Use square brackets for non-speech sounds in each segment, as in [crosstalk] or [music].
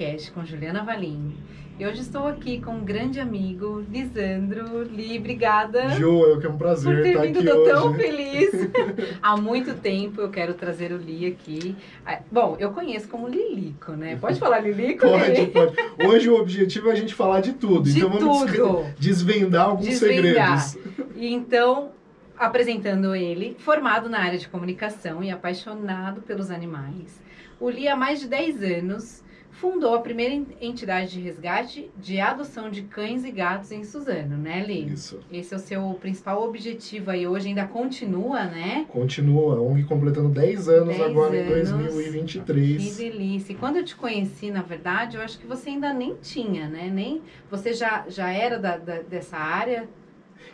bem-vindos a mais um DS Cast com Juliana Valim. E hoje estou aqui com um grande amigo, Lisandro. Li, obrigada. Ju, eu que é um prazer por ter estar vindo, aqui tô hoje. tão feliz. [laughs] Há muito tempo eu quero trazer o Li aqui. Ah, Bom, eu conheço como Lilico, né? Pode falar Lilico? Pode, Li? pode. Hoje o objetivo é a gente falar de tudo. De então vamos tudo. [laughs] desvendar alguns Desvendar. segredos. E então, apresentando ele, formado na área de comunicação e apaixonado pelos animais, o Li há mais de 10 anos fundou a primeira en- entidade de resgate de adoção de cães e gatos em Suzano, né, Li? Isso. Esse é o seu principal objetivo aí hoje, ainda continua, né? Continua, a ONG completando 10 anos 10 agora em anos. Que 2023. delícia. E quando eu te conheci, na verdade, eu acho que você ainda nem tinha, né? Nem você já, já era da, da- dessa área.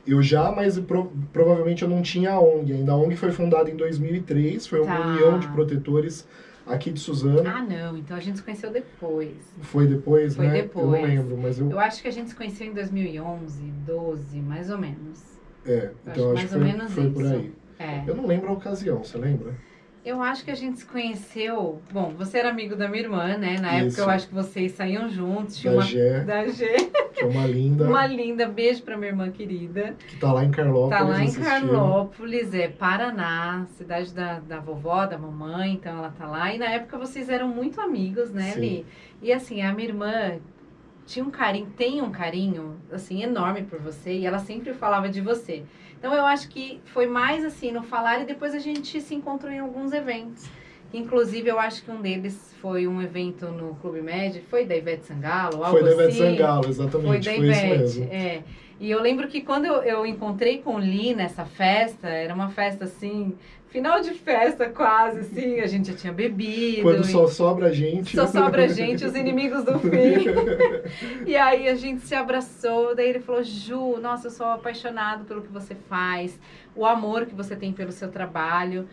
Eu já, mas pro- provavelmente eu não tinha a ONG ainda. A ONG foi fundada em 2003, foi uma Tá. união de protetores aqui de Suzano. Ah, não. Então a gente se conheceu depois. Foi depois, Foi né? Eu depois. não lembro, mas eu... Eu acho que a gente se conheceu em 2011, 12, mais ou menos. É, então acho acho, mais ou que foi, menos foi por isso. aí. É. Eu não lembro a ocasião, você lembra? Eu acho que a gente se conheceu. Bom, você era amigo da minha irmã, né? Na época Isso. eu acho que vocês saíam juntos. Tinha Da uma. Gé, [laughs] Da G. que é uma linda, Uma linda. Beijo pra minha irmã querida. que tá lá em Carlópolis Tá lá em assistindo. Carlópolis, é Paraná, cidade da, da vovó, da mamãe, então ela tá lá. E na época vocês eram muito amigos, né, Sim. Li? E assim, a minha irmã tinha um carinho, tem um carinho, assim, enorme por você e ela sempre falava de você. Então eu acho que foi mais assim, no falar e depois a gente se encontrou em alguns eventos. Inclusive, eu acho que um deles foi um evento no Clube Med, foi da Ivete Sangalo, algo Foi da Ivete assim. Sangalo, Foi exatamente. da Foi, isso Ivete, mesmo. é. E eu lembro que quando eu, eu encontrei com o Lee nessa festa, era uma festa assim, final de festa quase, assim, a gente já tinha bebido. Quando e só sobra gente. só sobra a [laughs] gente, os inimigos do fim. E aí a gente se abraçou, daí ele falou, Ju, nossa, eu sou apaixonado pelo que você faz, o amor que você tem pelo seu trabalho.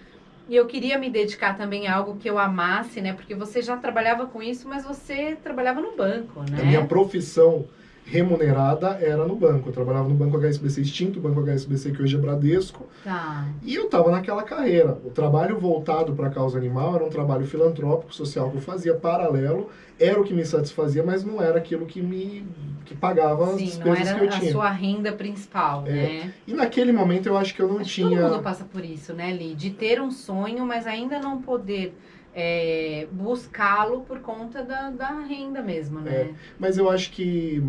E eu queria me dedicar também a algo que eu amasse, né? Porque você já trabalhava com isso, mas você trabalhava no banco, né? A minha profissão remunerada era no banco. Eu trabalhava no Banco HSBC extinto, o Banco HSBC que hoje é Bradesco, Tá. e eu estava naquela carreira. O trabalho voltado para a causa animal era um trabalho filantrópico, social que eu fazia paralelo, era o que me satisfazia, mas não era aquilo que me que pagava as Sim, não despesas que era eu a tinha. sua renda principal, É, né? E naquele momento eu acho que eu não Acho tinha todo mundo passa por isso, né, Li? De ter um sonho, mas ainda não poder é, buscá-lo por conta da, da renda mesmo, né? Mas eu acho que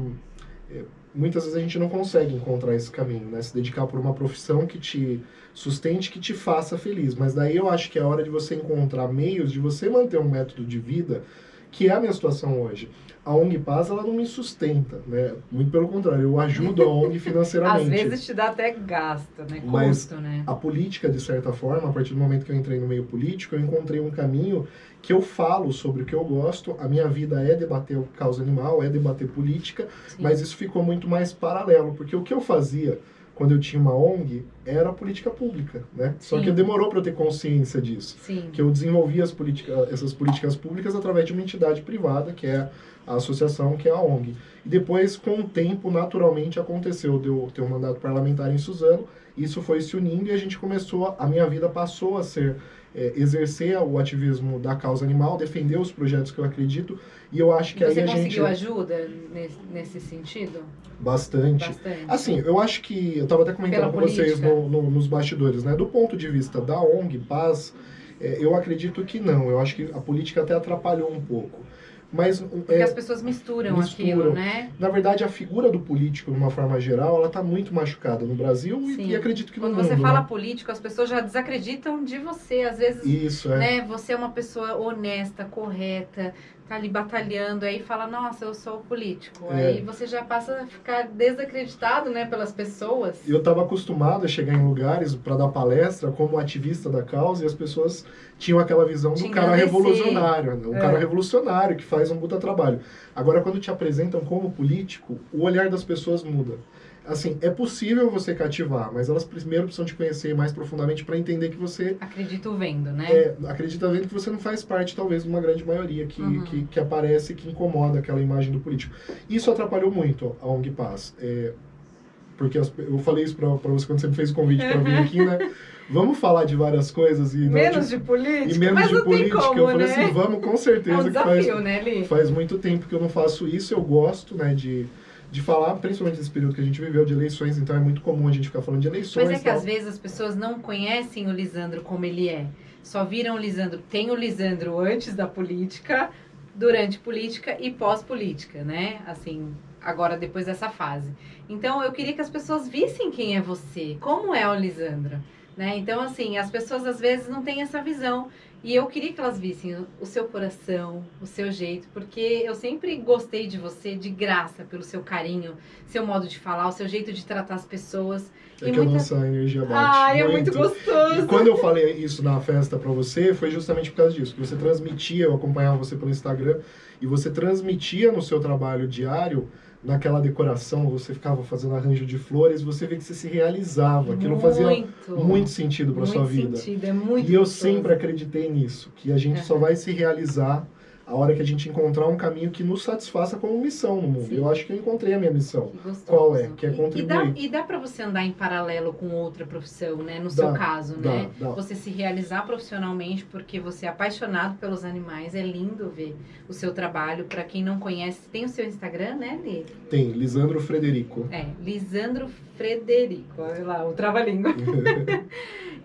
é, muitas vezes a gente não consegue encontrar esse caminho, né? Se dedicar por uma profissão que te sustente, que te faça feliz. Mas daí eu acho que é hora de você encontrar meios de você manter um método de vida, que é a minha situação hoje. A ONG Paz, ela não me sustenta, né? Muito pelo contrário, eu ajudo a ONG [laughs] financeiramente. Às vezes te dá até gasto, né? Mas- Custo, né? a política, de certa forma, a partir do momento que eu entrei no meio político, eu encontrei um caminho que eu falo sobre o que eu gosto. A minha vida é debater o causa animal, é debater política, Sim. mas isso ficou muito mais paralelo, porque o que eu fazia quando eu tinha uma ONG era política pública, né? Só Sim. que demorou para eu ter consciência disso. Sim. Que eu desenvolvi as essas políticas públicas através de uma entidade privada, que é a associação, que é a ONG. E depois, com o tempo, naturalmente aconteceu de eu ter um mandato parlamentar em Suzano, isso foi se unindo e a gente começou, a minha vida passou a ser é, exercer o ativismo da causa animal, defender os projetos que eu acredito, e eu acho que Você aí a gente conseguiu ajuda nesse, nesse sentido? bastante. Bastante. Assim, eu acho que. Eu estava até comentando Pela com vocês política. no- no- nos bastidores, né? Do ponto de vista da ONG Paz, é, eu acredito que não. Eu acho que a política até atrapalhou um pouco. Mas, Porque é, as pessoas misturam, misturam. aquilo, né? na verdade, a figura do político, de uma forma geral, ela está muito machucada no Brasil e, e acredito que no Quando mundo. você fala né? político, as pessoas já desacreditam de você. Às vezes, Isso, é. né, você é uma pessoa honesta, correta, tá ali batalhando, aí fala, nossa, eu sou político. É. Aí você já passa a ficar desacreditado, né, pelas pessoas. Eu estava acostumado a chegar em lugares para dar palestra como ativista da causa e as pessoas tinham aquela visão do cara revolucionário, né? um É. cara revolucionário que faz um puta trabalho. Agora, quando te apresentam como político, o olhar das pessoas muda. Assim, é possível você cativar, mas elas primeiro precisam te conhecer mais profundamente para entender que você Acredito vendo, né? é, acredita vendo que você não faz parte, talvez, de uma grande maioria que, Uhum. que, que aparece que incomoda aquela imagem do político. Isso atrapalhou muito a ONG Paz. É, porque as- eu falei isso pra você quando você me fez o convite pra vir aqui, né? Vamos falar de várias coisas e não Menos de, de política, e menos de política. como, eu falei né? assim, vamos com é certeza um que faz, desafio, né, Li? faz muito tempo que eu não faço isso, eu gosto, né, de, de falar, principalmente nesse período que a gente viveu de eleições, então é muito comum a gente ficar falando de eleições. Mas é que tal. às vezes as pessoas não conhecem o Lisandro como ele é. Só viram o Lisandro. Tem o Lisandro antes da política, durante política e pós-política, né? Assim, agora depois dessa fase. Então eu queria que as pessoas vissem quem é você, como é o Lisandro. Né? Então, assim, as pessoas às vezes não têm essa visão. E eu queria que elas vissem o- seu coração, o seu jeito, porque eu sempre gostei de você de graça, pelo seu carinho, seu modo de falar, o seu jeito de tratar as pessoas. É e que a muita- nossa energia bate. Ai, é muito E gostoso. quando eu falei isso na festa pra você, foi justamente por causa disso. Que você transmitia, eu acompanhava você pelo Instagram, e você transmitia no seu trabalho diário, naquela decoração, você ficava fazendo arranjo de flores, você vê que você se realizava. Aquilo fazia muito, sentido muito sua vida. sentido, é muito E eu gostoso. sempre acreditei nisso, que a gente só vai se realizar a hora que a gente encontrar um caminho que nos satisfaça como missão no mundo. Sim. Eu acho que eu encontrei a minha missão. Gostoso. Qual é? Que é contribuir. E dá, e dá para você andar em paralelo com outra profissão, né? No seu Dá, caso, dá, né? dá. Você se realizar profissionalmente porque você é apaixonado pelos animais. É lindo ver o seu trabalho. Para quem não conhece, tem o seu Instagram, né, Li? Tem, Lisandro Frederico. É, Lisandro Frederico. Olha lá, o trava-língua. [laughs]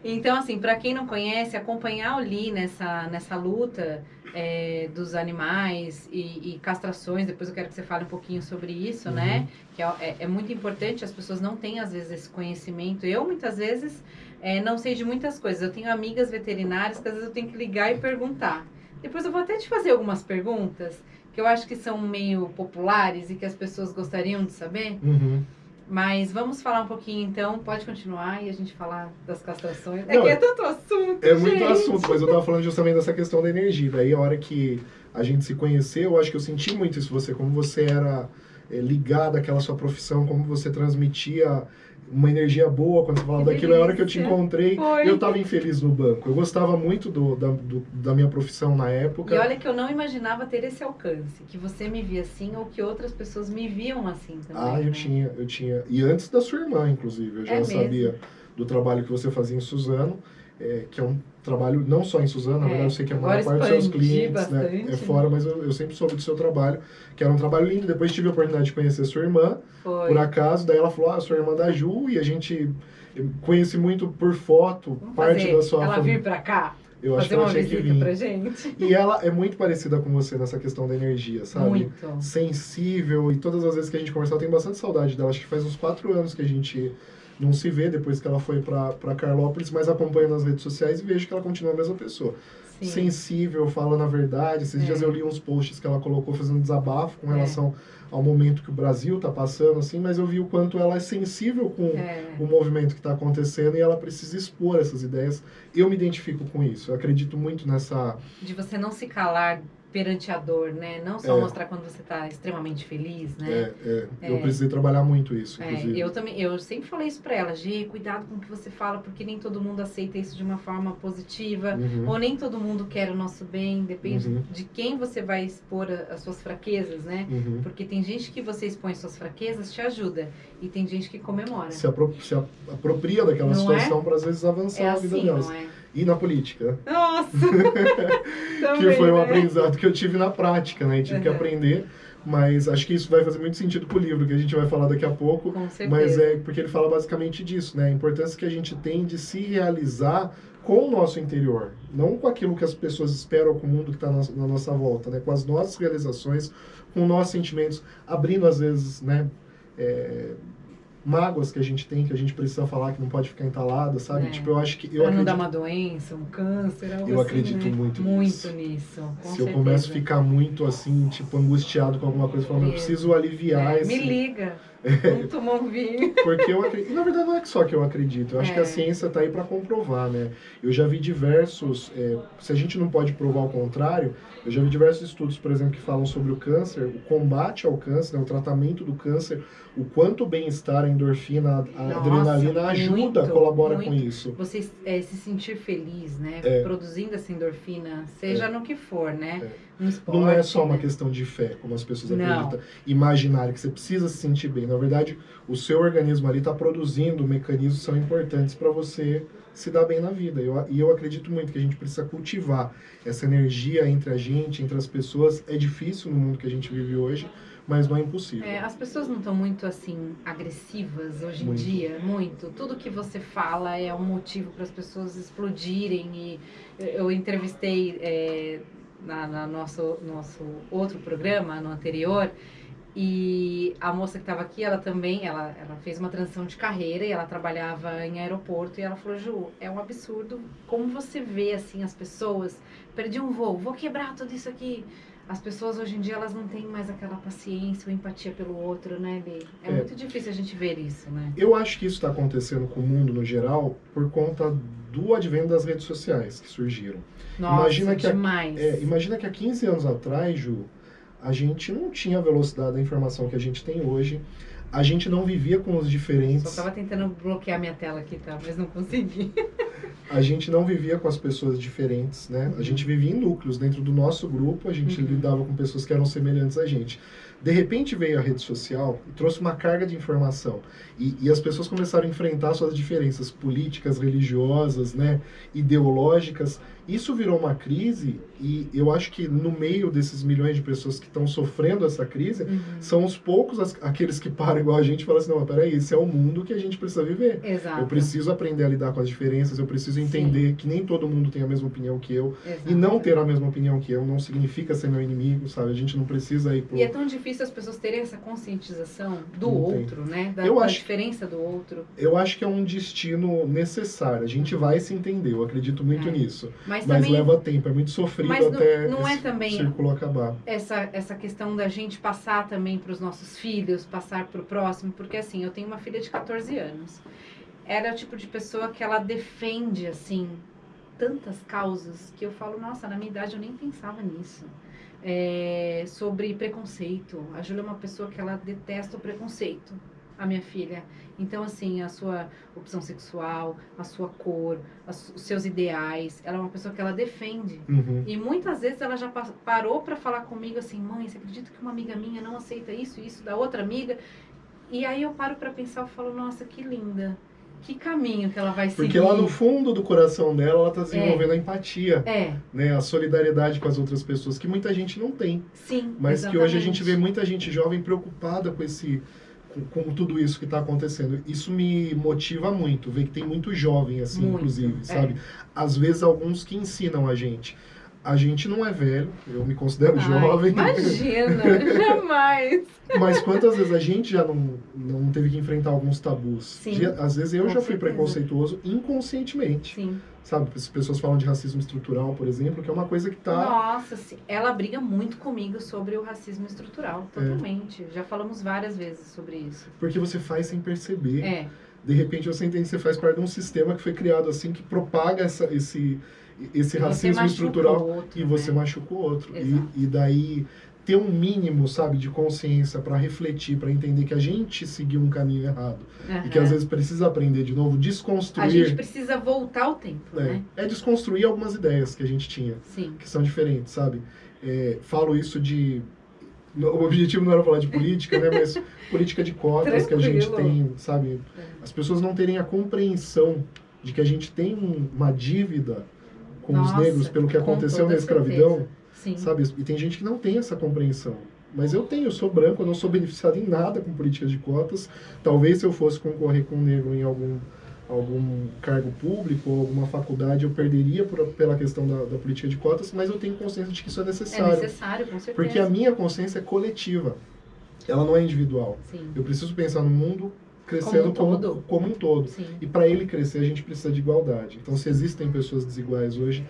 Então, assim, para quem não conhece, acompanhar o Lee nessa, nessa luta é, dos animais e, e castrações, depois eu quero que você fale um pouquinho sobre isso, Uhum. né? Que é, é- é muito importante, as pessoas não têm, às vezes, esse conhecimento. Eu, muitas vezes, é, não sei de muitas coisas. Eu tenho amigas veterinárias que, às vezes, eu tenho que ligar e perguntar. Depois eu vou até te fazer algumas perguntas que eu acho que são meio populares e que as pessoas gostariam de saber. Uhum. Mas vamos falar um pouquinho então, pode continuar e a gente falar das castrações. É Não, que é tanto assunto. É muito gente. assunto, mas eu tava falando justamente dessa questão da energia. Daí a hora que a gente se conheceu, eu acho que eu senti muito isso você, como você era é, ligado àquela sua profissão, como você transmitia uma energia boa quando você falava Que daquilo. É a hora que eu te encontrei, Foi. eu tava infeliz no banco. Eu gostava muito do, da, do- da minha profissão na época. E olha que eu não imaginava ter esse alcance, que você me via assim ou que outras pessoas me viam assim também. Ah, eu né? tinha, eu tinha. E antes da sua irmã, inclusive, eu já É sabia do trabalho que você fazia em Suzano, é, que é um trabalho não só em Suzano, na É, verdade eu sei que a agora maior parte dos seus clientes né, é fora, mas eu, eu sempre soube do seu trabalho, que era um trabalho lindo. Depois tive a oportunidade de conhecer sua irmã, Foi. por acaso, daí ela falou, ah, sua irmã da Ju, e a gente eu conheci muito por foto, Vamos parte fazer da sua ela família. vir pra cá, Eu acho que fazer ela uma tinha que visita vir. pra gente. E ela é muito parecida com você nessa questão da energia, sabe? Muito. sensível e todas as vezes que a gente conversou, eu tenho bastante saudade dela. Acho que faz uns quatro anos que a gente não se vê depois que ela foi pra Carlópolis, mas acompanho nas redes sociais e vejo que ela continua a mesma pessoa. Sim. Sensível, falando a verdade. Esses É. dias eu li uns posts que ela colocou fazendo desabafo com É. relação ao momento que o Brasil tá passando, assim, mas eu vi o quanto ela é sensível com É. o movimento que está acontecendo e ela precisa expor essas ideias. Eu me identifico com isso. Eu acredito muito nessa De você não se calar perante a dor, né? Não só É. mostrar quando você tá extremamente feliz, né? É, é, É. Eu precisei trabalhar muito isso, É, inclusive. eu também, eu sempre falei isso pra ela, Gi, cuidado com o que você fala, porque nem todo mundo aceita isso de uma forma positiva, Uhum. ou nem todo mundo quer o nosso bem, depende Uhum. de quem você vai expor a- as suas fraquezas, né? Uhum. Porque tem gente que você expõe suas fraquezas, te ajuda, e tem gente que comemora. Se, apro se apropria daquela Não é? situação para às vezes avançar É a vida assim, delas. não é? E na política, Nossa! [laughs] que Também, foi um né? aprendizado que eu tive na prática, né? Tive que Uhum. aprender, mas acho que isso vai fazer muito sentido com o livro, que a gente vai falar daqui a pouco. Com certeza. Mas é porque ele fala basicamente disso, né? A importância que a gente tem de se realizar com o nosso interior, não com aquilo que as pessoas esperam com o mundo que está na, na nossa volta, né? Com as nossas realizações, com nossos sentimentos, abrindo às vezes, né? é, mágoas que a gente tem, que a gente precisa falar, que não pode ficar entalada, sabe? É. Tipo, eu acho que eu pra não dar acredito, uma doença, um câncer, algo Eu assim, acredito né? muito Muito nisso. nisso, se eu certeza. começo a ficar muito assim, tipo, angustiado com alguma coisa, falando, eu preciso aliviar É, esse Me liga, [laughs] vamos tomar um vinho. Porque eu acredito. E na verdade não é só que eu acredito. Eu acho É. que a ciência está aí para comprovar, né? Eu já vi diversos. é, se a gente não pode provar o contrário, eu já vi diversos estudos, por exemplo, que falam sobre o câncer, o combate ao câncer, né, o tratamento do câncer, o quanto o bem-estar, a endorfina, a Nossa, adrenalina ajuda, muito, colabora com muito. isso. Você é, se sentir feliz, né? É. Produzindo essa endorfina, seja no que for, né? não é só uma né? questão de fé, como as pessoas não. acreditam, imaginário, que você precisa se sentir bem. Na verdade, o seu organismo ali está produzindo mecanismos que são importantes para você se dar bem na vida. Eu, e eu acredito muito que a gente precisa cultivar essa energia entre a gente, entre as pessoas. É difícil no mundo que a gente vive hoje, mas não é impossível. É, as pessoas não estão muito assim agressivas hoje muito. em dia, muito. Tudo que você fala é um motivo para as pessoas explodirem. E eu entrevistei é, na, na nosso nosso outro programa, no anterior, e a moça que estava aqui, ela também, ela, ela fez uma transição de carreira e ela trabalhava em aeroporto e ela falou, Ju, é um absurdo como você vê assim as pessoas, perdi um voo, vou quebrar tudo isso aqui as pessoas hoje em dia elas não têm mais aquela paciência ou empatia pelo outro, né, Bê? É, é, muito difícil a gente ver isso, né? Eu acho que isso está acontecendo com o mundo no geral por conta do advento das redes sociais que surgiram. Nossa, imagina que demais. A, é, imagina que há 15 anos atrás, Ju, a gente não tinha a velocidade da informação que a gente tem hoje. A gente não vivia com os diferentes. Só estava tentando bloquear minha tela aqui, tá? Mas não consegui. [laughs] a gente não vivia com as pessoas diferentes, né? A gente vivia em núcleos. Dentro do nosso grupo, a gente uhum. lidava com pessoas que eram semelhantes a gente. De repente veio a rede social e trouxe uma carga de informação. E, e, as pessoas começaram a enfrentar suas diferenças políticas, religiosas, né, ideológicas. Isso virou uma crise e eu acho que no meio desses milhões de pessoas que estão sofrendo essa crise, uhum. são os poucos as, aqueles que param igual a gente e falam assim, não, peraí, esse é o mundo que a gente precisa viver. Exato. Eu preciso aprender a lidar com as diferenças, eu preciso entender Sim. que nem todo mundo tem a mesma opinião que eu. Exato. E não ter a mesma opinião que eu não significa ser meu inimigo, sabe? A gente não precisa ir pro... E é tão difícil as pessoas terem essa conscientização do não outro, tem. né? Da, eu da acho, diferença do outro. Eu acho que é um destino necessário. A gente vai se entender, eu acredito muito é. nisso. Mas, mas também, leva tempo, é muito sofrido até não, não é também círculo acabar. Essa, essa questão da gente passar também para os nossos filhos, passar para o próximo, porque assim, eu tenho uma filha de 14 anos. Ela é o tipo de pessoa que ela defende, assim, tantas causas que eu falo, nossa, na minha idade eu nem pensava nisso é, sobre preconceito. A Júlia é uma pessoa que ela detesta o preconceito, a minha filha. Então, assim, a sua opção sexual, a sua cor, os seus ideais, ela é uma pessoa que ela defende. Uhum. E muitas vezes ela já parou para falar comigo assim, mãe, você acredita que uma amiga minha não aceita isso, isso da outra amiga? E aí eu paro para pensar, eu falo, nossa, que linda que caminho que ela vai seguir. Porque lá no fundo do coração dela, ela está desenvolvendo é. a empatia. É. Né? A solidariedade com as outras pessoas, que muita gente não tem. Sim, Mas exatamente. que hoje a gente vê muita gente jovem preocupada com esse com, com tudo isso que está acontecendo. Isso me motiva muito, ver que tem muito jovem, assim, muito, inclusive, é. sabe? Às vezes, alguns que ensinam a gente a gente não é velho, eu me considero Ai, jovem. Imagina, [laughs] jamais. Mas quantas vezes a gente já não, não teve que enfrentar alguns tabus? Sim, de, às vezes eu já fui certeza. preconceituoso inconscientemente. Sim. Sabe, as pessoas falam de racismo estrutural, por exemplo, que é uma coisa que tá. Nossa, ela briga muito comigo sobre o racismo estrutural, é. totalmente. É. Já falamos várias vezes sobre isso. Porque você faz sem perceber. É. De repente você entende que você faz parte de um sistema que foi criado assim, que propaga essa, esse esse racismo estrutural outro, e você né? machuca o outro. E, e, daí ter um mínimo, sabe, de consciência para refletir, para entender que a gente seguiu um caminho errado uhum. e que às vezes precisa aprender de novo, desconstruir. A gente precisa voltar ao tempo, é, né? É desconstruir algumas ideias que a gente tinha, Sim. que são diferentes, sabe? É, falo isso de o objetivo não era falar de política, né, mas [laughs] política de cotas que a gente tem, sabe? É. As pessoas não terem a compreensão de que a gente tem uma dívida com Nossa, os negros pelo que aconteceu na escravidão, sabe? E tem gente que não tem essa compreensão. Mas eu tenho, eu sou branco, eu não sou beneficiado em nada com políticas de cotas. Talvez se eu fosse concorrer com um negro em algum algum cargo público ou alguma faculdade, eu perderia por, pela questão da, da, política de cotas, mas eu tenho consciência de que isso é necessário. É necessário, com certeza. Porque a minha consciência é coletiva, ela não é individual. Sim. Eu preciso pensar no mundo crescendo como um todo. Como, um todo. E para ele crescer, a gente precisa de igualdade. Então, se existem pessoas desiguais hoje,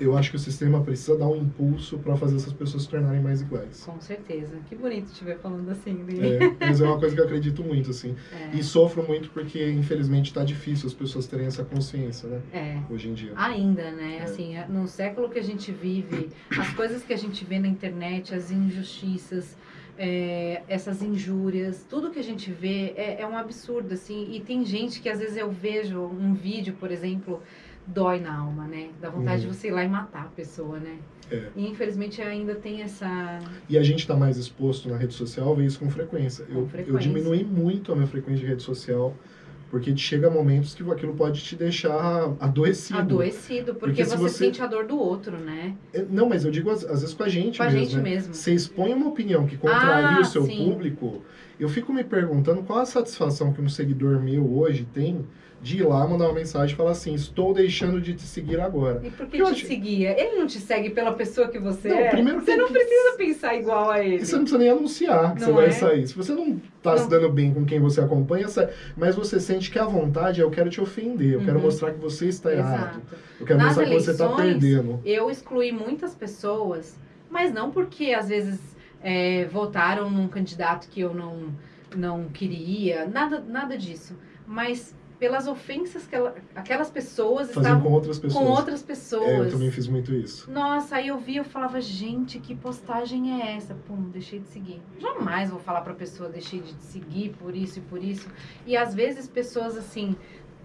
eu acho que o sistema precisa dar um impulso para fazer essas pessoas se tornarem mais iguais. Com certeza. Que bonito estiver falando assim, É, mas é uma coisa que eu acredito muito, assim. [laughs] É. E sofro muito porque, infelizmente, está difícil as pessoas terem essa consciência, né? É. Hoje em dia. Ainda, né? É. Assim, no século que a gente vive, as coisas que a gente vê na internet, as injustiças, é, essas injúrias, tudo que a gente vê é, é, um absurdo, assim. E tem gente que às vezes eu vejo um vídeo, por exemplo, dói na alma, né? Dá vontade uhum. de você ir lá e matar a pessoa, né? É. E infelizmente ainda tem essa. E a gente está mais exposto na rede social, vê isso com frequência. Com eu, frequência. eu diminui muito a minha frequência de rede social, porque chega momentos que aquilo pode te deixar adoecido. Adoecido, porque, Porque você, você- sente a dor do outro, né? É, Não, mas eu digo às, às vezes com a gente Com a mesmo. gente né? mesmo. Você expõe uma opinião que contraria Ah, o seu sim. público, eu fico me perguntando qual a satisfação que um seguidor meu hoje tem de ir lá mandar uma mensagem e falar assim, estou deixando de te seguir agora. E por que Eu te acho- seguia? Ele não te segue pela pessoa que você Não, é. primeiro você não precisa pensar igual a ele. E você não precisa nem anunciar que Não você vai é? sair. Se você não tá se Não. dando bem com quem você acompanha, mas você sente que a vontade é eu quero te ofender, eu quero Uhum. mostrar que você está errado. Exato. Eu quero Nas mostrar que você está eleições, perdendo. Eu excluí muitas pessoas, mas não porque às vezes é, votaram num candidato que eu não, não queria, nada, nada disso. Mas pelas ofensas que ela- aquelas pessoas Fazer estavam com outras pessoas. com outras pessoas. É, eu também fiz muito isso. Nossa, aí eu vi, eu falava, gente, que postagem é essa? Pum, deixei de seguir. Jamais vou falar pra pessoa, deixei de te seguir por isso e por isso. E às vezes pessoas assim,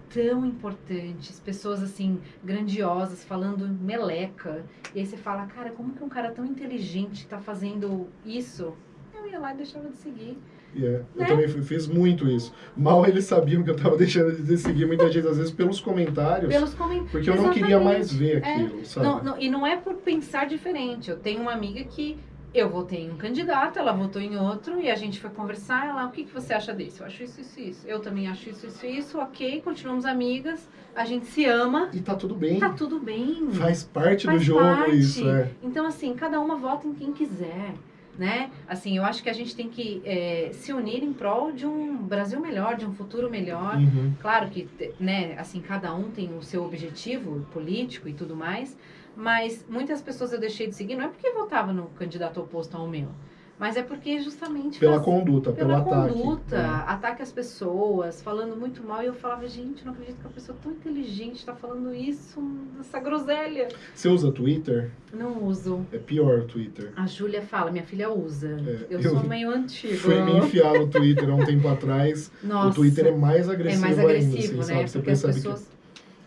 tão importantes, pessoas assim, grandiosas, falando meleca. E aí você fala, cara, como que um cara tão inteligente tá fazendo isso? Eu ia lá e deixava de seguir. E é, Né? Eu também fui- fiz muito isso. Mal eles sabiam que eu tava [laughs] deixando de seguir muita gente, às vezes pelos comentários, Pelos comentários. porque eu não queria mais ver É. aquilo, sabe? Não, não, e não é por pensar diferente. Eu tenho uma amiga que eu votei em um candidato, ela votou em outro, e a gente foi conversar. Ela, o que, que você acha desse? Eu acho isso, isso, isso. Eu também acho isso, isso, isso. Ok, continuamos amigas. A gente se ama. E tá tudo bem. Tá tudo bem. Faz parte Faz do jogo parte. isso, é. Então, assim, cada uma vota em quem quiser. Né? Assim, eu acho que a gente tem que é, se unir em prol de um Brasil melhor, de um futuro melhor. Uhum. Claro que, né, assim, cada um tem o seu objetivo político e tudo mais, mas muitas pessoas eu deixei de seguir, não é porque votava no candidato oposto ao meu, mas é porque justamente Pela faz- conduta, pela pelo ataque. conduta, É. ataque às pessoas, falando muito mal, e eu falava, gente, não acredito que uma pessoa tão inteligente está falando isso, essa groselha. Você usa Twitter? Não uso. É pior o Twitter. A Júlia fala, minha filha usa. É, eu, eu sou meio antiga. Foi me enfiar no Twitter há um tempo atrás. Nossa, o Twitter é mais é agressivo, mais ainda, agressivo, assim, né? sabe? Você Porque as percebe pessoas... que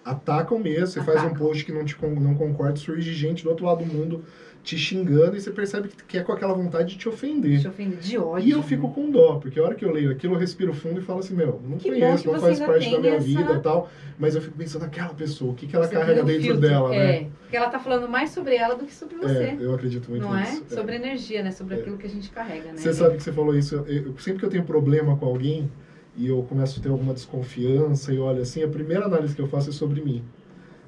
atacam mesmo, você faz um Atacam. post que não, te, não concorda, surge gente do outro lado do mundo te xingando e você percebe que, é com aquela vontade de te ofender. Te ofende de ódio. E eu fico com dó, porque a hora que eu leio aquilo, eu respiro fundo e falo assim, meu, não Que conheço, não faz parte da minha essa- vida e tal, mas eu fico pensando naquela pessoa, o que, que ela Você carrega dentro filtro, dela, né? É, porque ela tá falando mais sobre ela do que sobre você. É, eu acredito muito não é? nisso. Sobre energia, né? Sobre É. aquilo que a gente carrega, né? Você sabe que você falou isso, eu- sempre que eu tenho problema com alguém e eu começo a ter alguma desconfiança e olho assim, a primeira análise que eu faço é sobre mim.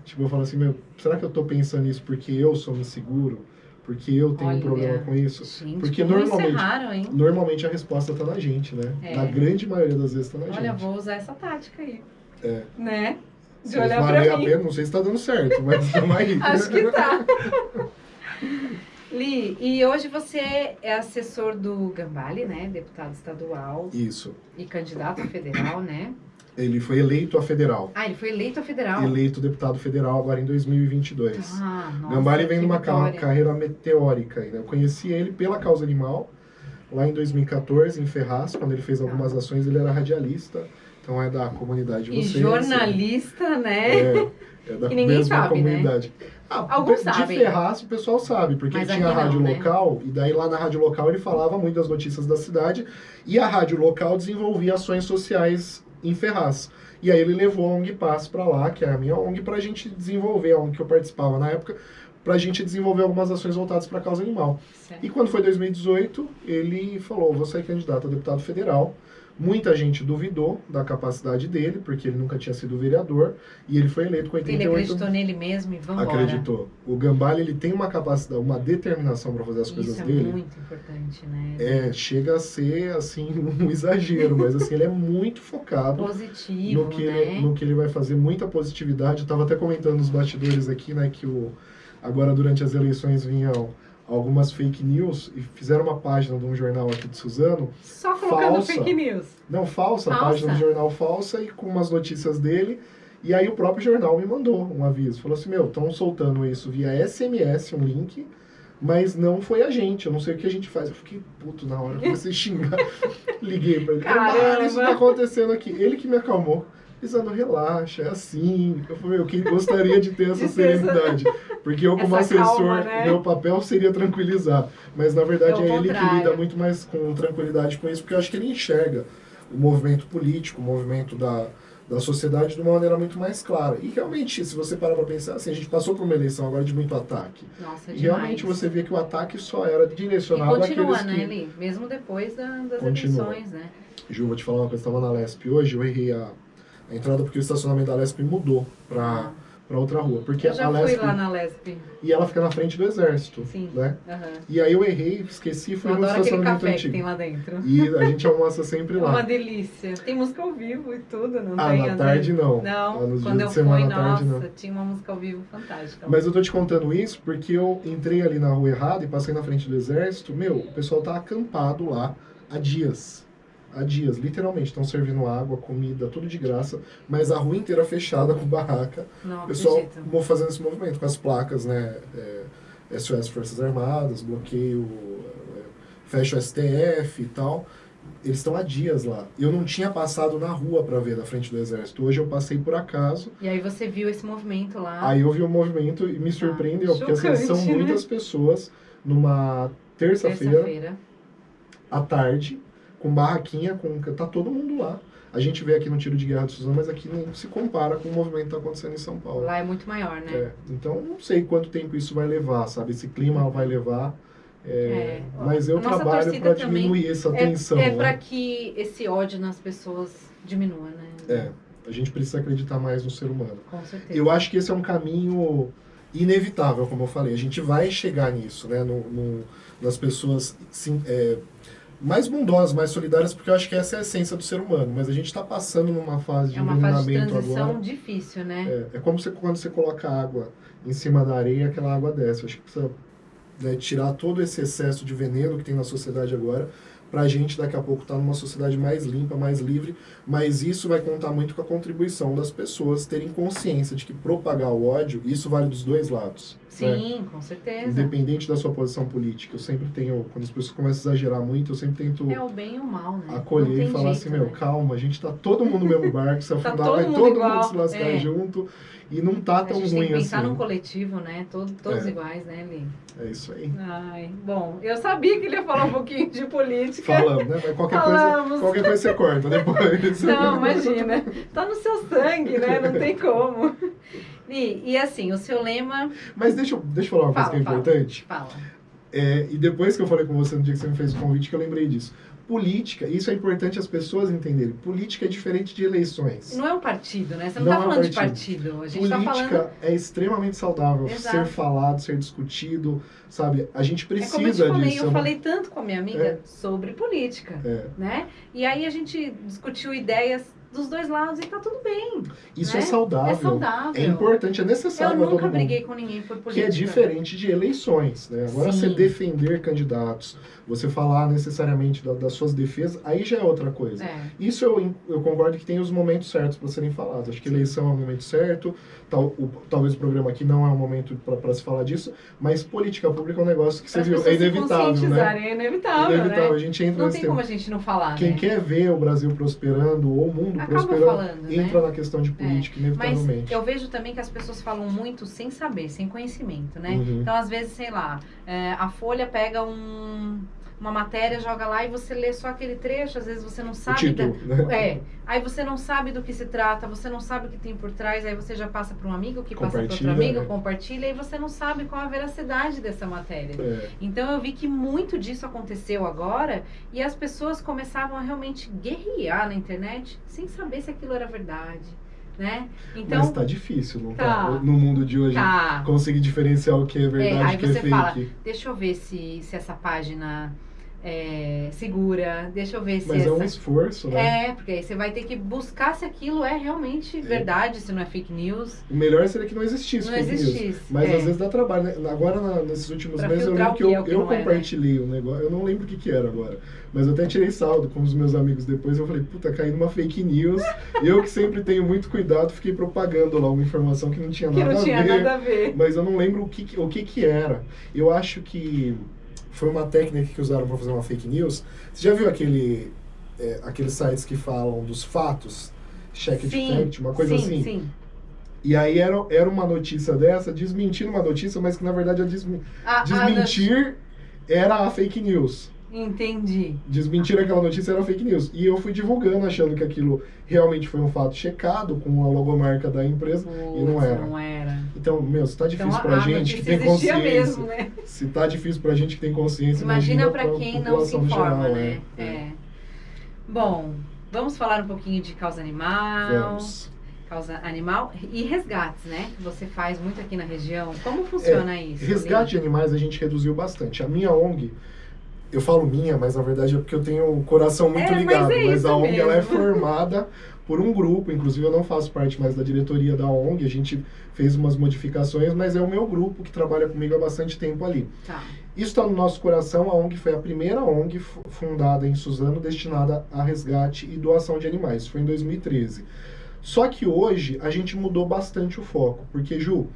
Tipo, eu falo assim, meu, será que eu tô pensando isso porque eu sou inseguro? Porque eu tenho um Olha. problema com isso? Gente, Porque normalmente- raro? Normalmente a resposta tá na gente, né? É. Na grande maioria das vezes tá na Olha, gente. vou usar essa tática aí. É. Né? De olhar valer pra a mim. pena, não sei se tá dando certo, [laughs] mas tamo aí. Acho que tá. [laughs] Li, e hoje você é assessor do Gambale, né? Deputado estadual Isso. e candidato federal, né? Ele foi eleito a federal. Ah, ele foi eleito a federal. Eleito deputado federal agora em 2022. Ah, nossa, Gambale vem numa ca- carreira meteórica. Né? Eu conheci ele pela causa animal, lá em 2014, em Ferraz, quando ele fez algumas ações, ele era radialista, então é da comunidade de E vocês. jornalista, né? É, é [laughs] da Que mesma sabe, né? comunidade. Ah, Alguns de sabem. Ferraz o pessoal sabe, porque Mas ele tinha a aqui não, rádio né? local, e daí lá na rádio local ele falava muito das notícias da cidade, e a rádio local desenvolvia ações sociais em Ferraz. E aí ele levou a ONG Paz para lá, que é a minha ONG, para a gente desenvolver, a ONG que eu participava na época, para a gente desenvolver algumas ações voltadas para a causa animal. Certo. E quando foi 2018, ele falou: vou sair candidato a deputado federal. Muita gente duvidou da capacidade dele, porque ele nunca tinha sido vereador, e ele foi eleito com Ele 88 acreditou nele mesmo e vamos acreditou. O Gambale ele tem uma capacidade, uma determinação para fazer as coisas Isso é dele. muito importante, né? É, chega a ser assim [laughs] um exagero, mas assim ele é muito focado Positivo, no que né? ele, no que ele vai fazer, muita positividade. Eu tava até comentando nos bastidores aqui, né, que o agora durante as eleições vinham algumas fake news e fizeram uma página de um jornal aqui de Suzano, Só colocando falsa. fake news. não falsa, Falsa? página do jornal falsa e com umas notícias dele. E aí o próprio jornal me mandou um aviso, falou assim, meu, estão soltando isso via SMS, um link, mas não foi a gente, eu não sei o que a gente faz. Eu fiquei puto na hora, comecei a xingar. [laughs] Liguei pra ele, Caramba! "Gambale, isso tá acontecendo aqui. Ele que me acalmou. Lisandro, relaxa, é assim. Eu falei, eu que gostaria de ter [laughs] essa serenidade. Porque eu, como Essa assessor, calma, né? meu papel seria tranquilizar. Mas na verdade É é, ele que lida muito mais com tranquilidade com isso, porque eu acho que ele enxerga o movimento político, o movimento da, da sociedade de uma maneira muito mais clara. E realmente, se você parar para pensar, assim, a gente passou por uma eleição agora de muito ataque. Nossa, E demais. realmente você vê que o ataque só era direcionado continua, àqueles né, que... Eli? Mesmo depois da- das Continua. eleições, né? Ju, vou te falar uma coisa, eu estava na Lesp hoje, eu errei a, a entrada porque o estacionamento da Lesp mudou para para outra rua. Porque Eu já a fui Lesp... lá na Lesp. E ela fica na frente do exército, Sim. né? Aham. E aí eu errei, esqueci, fui Eu no estacionamento café que antigo. tem lá dentro. E a gente almoça sempre É uma lá. delícia. Tem música ao vivo e tudo, não Ah, tem? na às tarde não. Ah, Não, nos quando eu semana fui, tarde nossa, não. tinha uma música ao vivo fantástica. Mas eu tô te contando isso porque eu entrei ali na rua errada e passei na frente do exército. Meu, o pessoal tá acampado lá há dias. Há dias, literalmente. Estão servindo água, comida, tudo de graça. Mas a rua inteira fechada com barraca. Não O pessoal acredito. fazendo esse movimento com as placas, né? É, SOS Forças Armadas, bloqueio, é, fecha o STF e tal. Eles estão há dias lá. Eu não tinha passado na rua para ver da frente do exército. Hoje eu passei por acaso. E aí você viu esse movimento lá. Aí eu vi o movimento e me surpreendeu, porque assim, Ah. são né? muitas pessoas numa terça-feira Terça-feira. à tarde, com barraquinha, com tá todo mundo lá. A gente vê aqui no tiro de guerra de Suzano, mas aqui não se compara com o movimento que está acontecendo em São Paulo. Lá é muito maior, né? É, então não sei quanto tempo isso vai levar, sabe? Esse clima vai levar. é, É. Mas eu trabalho para diminuir essa É, tensão. é né? para que esse ódio nas pessoas diminua, né? É, a gente precisa acreditar mais no ser humano. Com certeza. Eu acho que esse é um caminho inevitável, como eu falei. A gente vai chegar nisso, né? No, no- nas pessoas sim, é, mais bondosas, mais solidárias, porque eu acho que essa é a essência do ser humano. Mas a gente está passando numa fase de É uma fase de transição agora. difícil, né? É, é como você, quando você coloca água em cima da areia, aquela água desce. Eu acho que precisa né, tirar todo esse excesso de veneno que tem na sociedade agora, para a gente daqui a pouco estar numa sociedade mais limpa, mais livre. Mas isso vai contar muito com a contribuição das pessoas terem consciência de que propagar o ódio, isso vale dos dois lados. né? Sim, com certeza. Independente da sua posição política. Eu sempre tenho, quando as pessoas começam a exagerar muito, eu sempre tento É o bem e o mal, né? Acolher e falar jeito, assim, meu, né? calma, a gente tá todo mundo no mesmo barco, se [laughs] Tá afundar, todo vai mundo todo mundo se lascar é. junto. E não tá A tão gente tem ruim que pensar assim. num coletivo, né? Todo, todos É. iguais, né, Li? É isso aí. Ai, bom, eu sabia que ele ia falar um pouquinho de política. Falamos, né? Mas qualquer Falamos. coisa, qualquer coisa você corta depois. Não, imagina. Tá no seu sangue, né? Não tem como. Li, e assim, o seu lema. Mas deixa, eu- deixa eu falar uma coisa Fala, que é fala. importante. Fala. É, e depois que eu falei com você no dia que você me fez o convite, que eu lembrei disso. Política, isso é importante as pessoas entenderem. Política é diferente de eleições. Não é um partido, né? Você não, Não tá é falando de partido. partido. A gente tá Política falando. é extremamente saudável Exato. ser falado, ser discutido, sabe? A gente É como eu te precisa falei, disso. é eu uma- falei tanto com a minha amiga É. sobre política, É, né? E aí a gente discutiu ideias dos dois lados e tá tudo bem. isso Né? é saudável. É saudável. É importante, é necessário Eu nunca briguei com ninguém por Que política. é diferente de eleições, né? Agora Sim. você defender candidatos, você falar necessariamente da- das suas defesas, aí já é outra coisa. É. Isso eu, eu concordo que tem os momentos certos para serem falados. Acho que eleição é o momento certo, tal, o- talvez o programa aqui não é o momento para se falar disso, mas política pública é um negócio que você viu, é pessoas se inevitável, né? É inevitável, inevitável. né? A gente entra Não tem como a gente não falar, Quem né? quer ver o Brasil prosperando ou o mundo Acaba prosperando, falando, né? entra na questão de política, Mas inevitavelmente. eu vejo também que as pessoas falam muito sem saber, sem conhecimento, né? Uhum. Então, às vezes, sei lá, é, a Folha pega um- uma matéria, joga lá e você lê só aquele trecho, às vezes você não sabe. da- título, né? [laughs] É, aí você não sabe do que se trata, você não sabe o que tem por trás, aí você já passa para um amigo, que passa para outro amigo, né? compartilha, e você não sabe qual a veracidade dessa matéria. É. Então eu vi que muito disso aconteceu agora e as pessoas começavam a realmente guerrear na internet sem saber se aquilo era verdade, né? Então, Mas tá difícil, não tá? Tá. No mundo de hoje, tá. conseguir diferenciar o que é verdade aí e o que é você fake. fala, Deixa eu ver se, se essa página é segura, deixa eu ver se Mas é essa... um esforço, né? É, porque aí você vai ter que buscar se aquilo é realmente verdade, se não é fake news. O melhor seria que não existisse Não fake news. existisse. Mas é. às vezes dá trabalho, né? Agora, na- nesses últimos Pra meses, eu lembro que que eu, é, que eu é, né? compartilhei um negócio, eu não lembro o que, que era agora, mas eu até tirei saldo com os meus amigos depois, eu falei, puta, caí numa fake news, [laughs] eu que sempre tenho muito cuidado, fiquei propagando lá uma informação que não tinha que nada não tinha a ver, nada a ver. mas eu não lembro o que- o que que era. Eu acho que foi uma técnica que usaram para fazer uma fake news. Você já viu aquele, é, aqueles sites que falam dos fatos? check Sim, fact, uma coisa sim, assim. Sim. E aí era, era uma notícia dessa, desmentindo uma notícia, mas que na verdade a desmi- A- a- desmentir era a fake news. Entendi. Desmentir aquela notícia era fake news. E eu fui divulgando achando que aquilo realmente foi um fato checado com a logomarca da empresa. e não era. Não era. Então, meu, se tá difícil Então, pra a gente que tem consciência. mesmo, né? Se tá difícil pra gente que tem consciência, Imagina pra pra quem não se informa, geral, né? é. É. Bom, vamos falar um pouquinho de causa animal. Vamos. Causa animal e resgates, né? Que você faz muito aqui na região. Como funciona isso? É, Resgate de animais a gente reduziu bastante. A minha ONG, eu falo minha, mas na verdade é porque eu tenho o coração muito É, mas ligado. é Mas, a ONG ela é formada por um grupo, inclusive eu não faço parte mais da diretoria da ONG, a gente fez umas modificações, mas é o meu grupo que trabalha comigo há bastante tempo ali. Tá. Isso está no nosso coração. A ONG foi a primeira ONG fu- fundada em Suzano destinada a resgate e doação de animais. Foi em 2013. Só que hoje a gente mudou bastante o foco, porque Ju,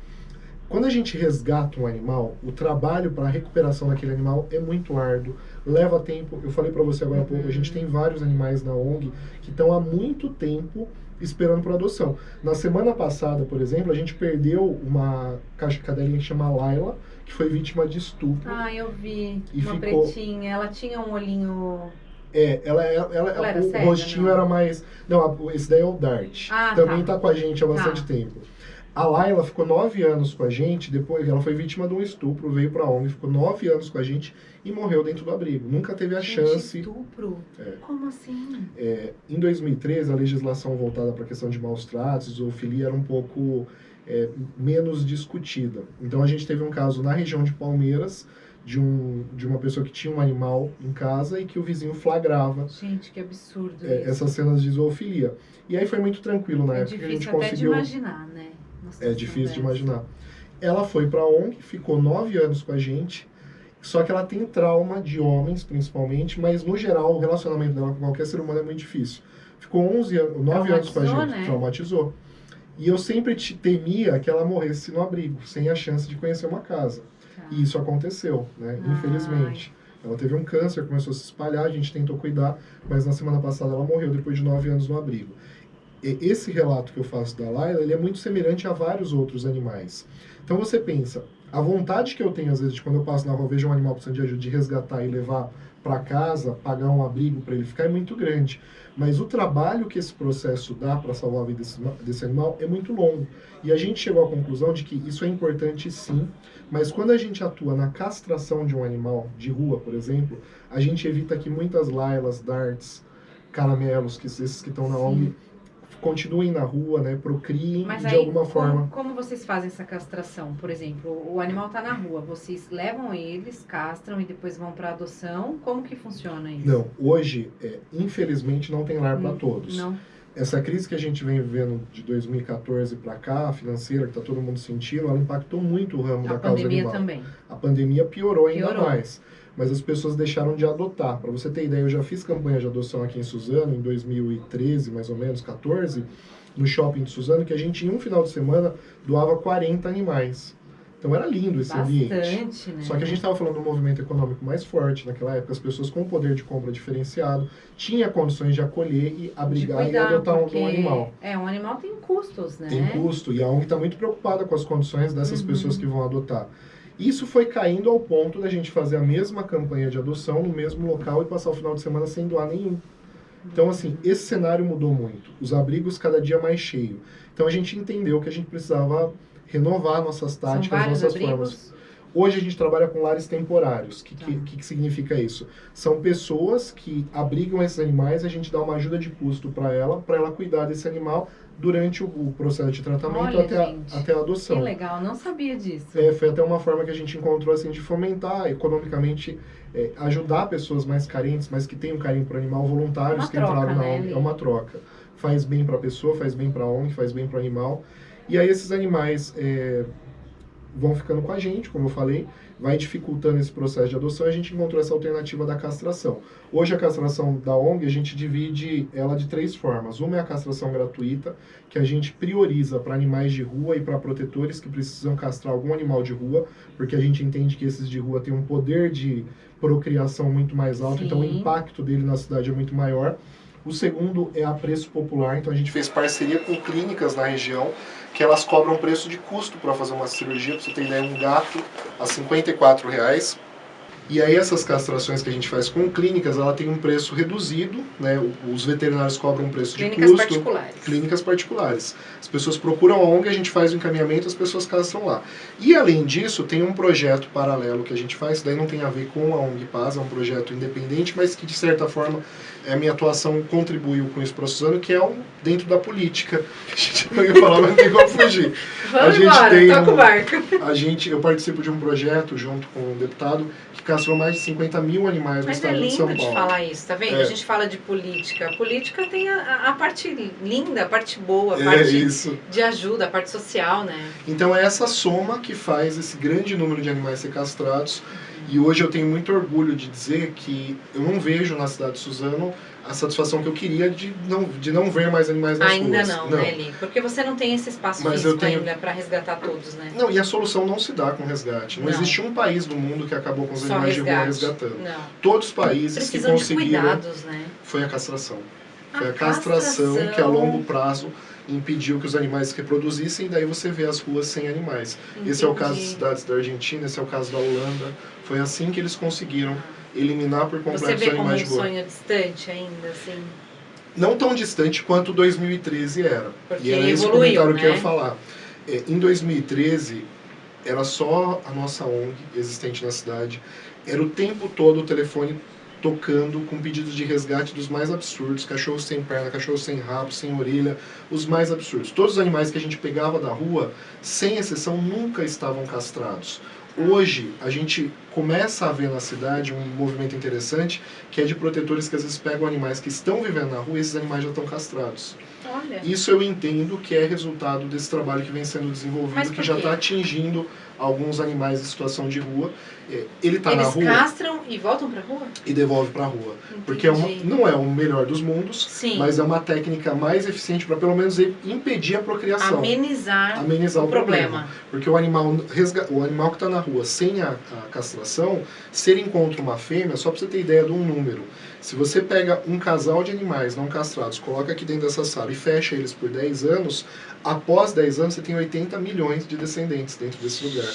quando a gente resgata um animal, o trabalho para a recuperação daquele animal é muito árduo, leva tempo. Eu falei para você agora há pouco, a gente tem vários animais na ONG que estão há muito tempo esperando por adoção. Na semana passada, por exemplo, a gente perdeu uma caixa cadelinha que chama Laila, que foi vítima de estupro. Ah, eu vi. E uma ficou- pretinha. Ela tinha um olhinho. É, ela, ela, ela- Ela era o rostinho não? era mais. Não, esse daí é o Dart. Ah, Também tá. tá. com a gente há bastante Tá. tempo. A Laila ficou nove anos com a gente, depois ela foi vítima de um estupro, veio pra ONG, ficou nove anos com a gente e morreu dentro do abrigo. Nunca teve a Gente, chance. Estupro? É. Como assim? É, em 2013, a legislação voltada para a questão de maus tratos, zoofilia, era um pouco é, menos discutida. Então a gente teve um caso na região de Palmeiras de, um, de uma pessoa que tinha um animal em casa e que o vizinho flagrava Gente, que absurdo é, essas cenas de zoofilia. E aí foi muito tranquilo na é época que a gente difícil até de conseguiu. imaginar, né? Uma É difícil de imaginar. Ela foi pra ONG, ficou nove anos com a gente, só que ela tem trauma de homens, principalmente, mas no geral o relacionamento dela com qualquer ser humano é muito difícil. Ficou 11 anos, 9 anos com a gente, né? traumatizou. E eu sempre te- temia que ela morresse no abrigo, sem a chance de conhecer uma casa. Tá. E isso aconteceu, né? Ai. Infelizmente. Ela teve um câncer, começou a se espalhar, a gente tentou cuidar, mas na semana passada ela morreu depois de nove anos no abrigo. Esse relato que eu faço da Laila, ele é muito semelhante a vários outros animais. Então você pensa, a vontade que eu tenho às vezes de quando eu passo na rua, vejo um animal precisando de ajuda, de resgatar e levar para casa, pagar um abrigo para ele ficar é muito grande. Mas o trabalho que esse processo dá para salvar a vida desse, desse animal é muito longo. E a gente chegou à conclusão de que isso é importante sim, mas quando a gente atua na castração de um animal de rua, por exemplo, a gente evita que muitas lailas, darts, caramelos, que esses que estão na. ONG, continuem na rua, né, procriem Mas de aí, alguma como, forma. como vocês fazem essa castração? Por exemplo, o animal tá na rua, vocês levam eles, castram e depois vão para adoção? Como que funciona isso? Não, hoje, é, infelizmente, não tem lar para Hum, todos. Não. Essa crise que a gente vem vivendo de 2014 para cá, financeira, que está todo mundo sentindo, ela impactou muito o ramo A da causa pandemia animal. também. A pandemia piorou ainda Piorou. mais. Mas as pessoas deixaram de adotar. Para você ter ideia, eu já fiz campanha de adoção aqui em Suzano, em 2013, mais ou menos, 14, no shopping de Suzano, que a gente, em um final de semana, doava 40 animais. Então era lindo esse ambiente. Bastante, né? Só que a gente estava falando de um movimento econômico mais forte naquela época, as pessoas com poder de compra diferenciado tinham condições de acolher e abrigar e cuidar, adotar um, um animal. É, um animal tem custos, né? Tem custo, e a ONG está muito preocupada com as condições dessas Uhum. pessoas que vão adotar. Isso foi caindo ao ponto da gente fazer a mesma campanha de adoção no mesmo local e passar o final de semana sem doar nenhum. Então, assim, esse cenário mudou muito. Os abrigos cada dia mais cheios. Então, a gente entendeu que a gente precisava renovar nossas táticas, nossas abrigos. formas. Hoje a gente trabalha com lares temporários. O que, Tá. que, que, que significa isso? São pessoas que abrigam esses animais, a gente dá uma ajuda de custo para ela, para ela cuidar desse animal durante o, o processo de tratamento Olha, até, a, até a Que adoção. legal, não sabia disso. É, foi até uma forma que a gente encontrou assim de fomentar economicamente, é, ajudar pessoas mais carentes, mas que têm um carinho por animal, voluntários Uma que entraram troca, na né, ONG. É uma troca. Faz bem para a pessoa, faz bem para a ONG, faz bem para o animal. E aí esses animais é, vão ficando com a gente, como eu falei, vai dificultando esse processo de adoção. A gente encontrou essa alternativa da castração. Hoje a castração da ONG a gente divide ela de três formas. Uma é a castração gratuita, que a gente prioriza para animais de rua e para protetores que precisam castrar algum animal de rua, porque a gente entende que esses de rua têm um poder de procriação muito mais alto, então o Sim. impacto dele na cidade é muito maior. O segundo é a preço popular, então a gente fez parceria com clínicas na região que elas cobram preço de custo para fazer uma cirurgia, para você ter ideia, um gato a 54 reais e aí essas castrações que a gente faz com clínicas, ela tem um preço reduzido, né? Os veterinários cobram um preço clínicas de custo. Clínicas particulares. Clínicas particulares. As pessoas procuram a ONG, a gente faz o encaminhamento, as pessoas castram lá. E além disso, tem um projeto paralelo que a gente faz, daí não tem a ver com a ONG Paz, é um projeto independente, mas que de certa forma a minha atuação contribuiu com isso Suzano, que é um, dentro da política. [laughs] A gente não ia falar, mas não tem como fugir. Vamos a gente embora, tem toca um, o barco. A gente, eu participo de um projeto junto com um deputado castrou mais de 50 mil animais mas no estado é de São Paulo. Mas é lindo de falar isso, tá vendo? É. A gente fala de política. A política tem a, a parte linda, a parte boa, a é parte isso. de ajuda, a parte social, né? Então é essa soma que faz esse grande número de animais ser castrados. E hoje eu tenho muito orgulho de dizer que eu não vejo na cidade de Suzano a satisfação que eu queria de não, de não ver mais animais nas ainda ruas. Ainda não, não, né, Eli? Porque você não tem esse espaço Mas físico tenho... ainda para resgatar todos, né? Não, e a solução não se dá com resgate. Não, não. existe um país do mundo que acabou com os Só animais resgate. de rua resgatando. Não. Todos os países Precisam que conseguiram... De cuidados, né? Foi a castração. Foi a, a castração, castração que a longo prazo impediu que os animais se reproduzissem e daí você vê as ruas sem animais. Entendi. Esse é o caso das cidades da Argentina, esse é o caso da Holanda. Foi assim que eles conseguiram eliminar por completo Você vê os animais como de um rua. sonho distante ainda, assim? Não tão distante quanto 2013 era. Porque e era esse evoluiu, comentário né? que eu ia falar. É, em 2013, era só a nossa ONG existente na cidade. Era o tempo todo o telefone tocando com pedidos de resgate dos mais absurdos, cachorros sem perna, cachorros sem rabo, sem orelha, os mais absurdos. Todos os animais que a gente pegava da rua, sem exceção, nunca estavam castrados. Hoje, a gente começa a ver na cidade um movimento interessante, que é de protetores que às vezes pegam animais que estão vivendo na rua e esses animais já estão castrados. Olha. Isso eu entendo que é resultado desse trabalho que vem sendo desenvolvido, que já está atingindo alguns animais em situação de rua. É, ele está na rua. Eles castram e voltam para a rua? E devolve para a rua. Entendi. Porque é uma, não é o melhor dos mundos, Sim. mas é uma técnica mais eficiente para pelo menos impedir a procriação. Amenizar, Amenizar o, o problema. problema. Porque o animal, resga... o animal que está na rua sem a, a castração, se ele encontra uma fêmea, só para você ter ideia de um número, se você pega um casal de animais não castrados, coloca aqui dentro dessa sala e fecha eles por 10 anos, após 10 anos você tem 80 milhões de descendentes dentro desse lugar.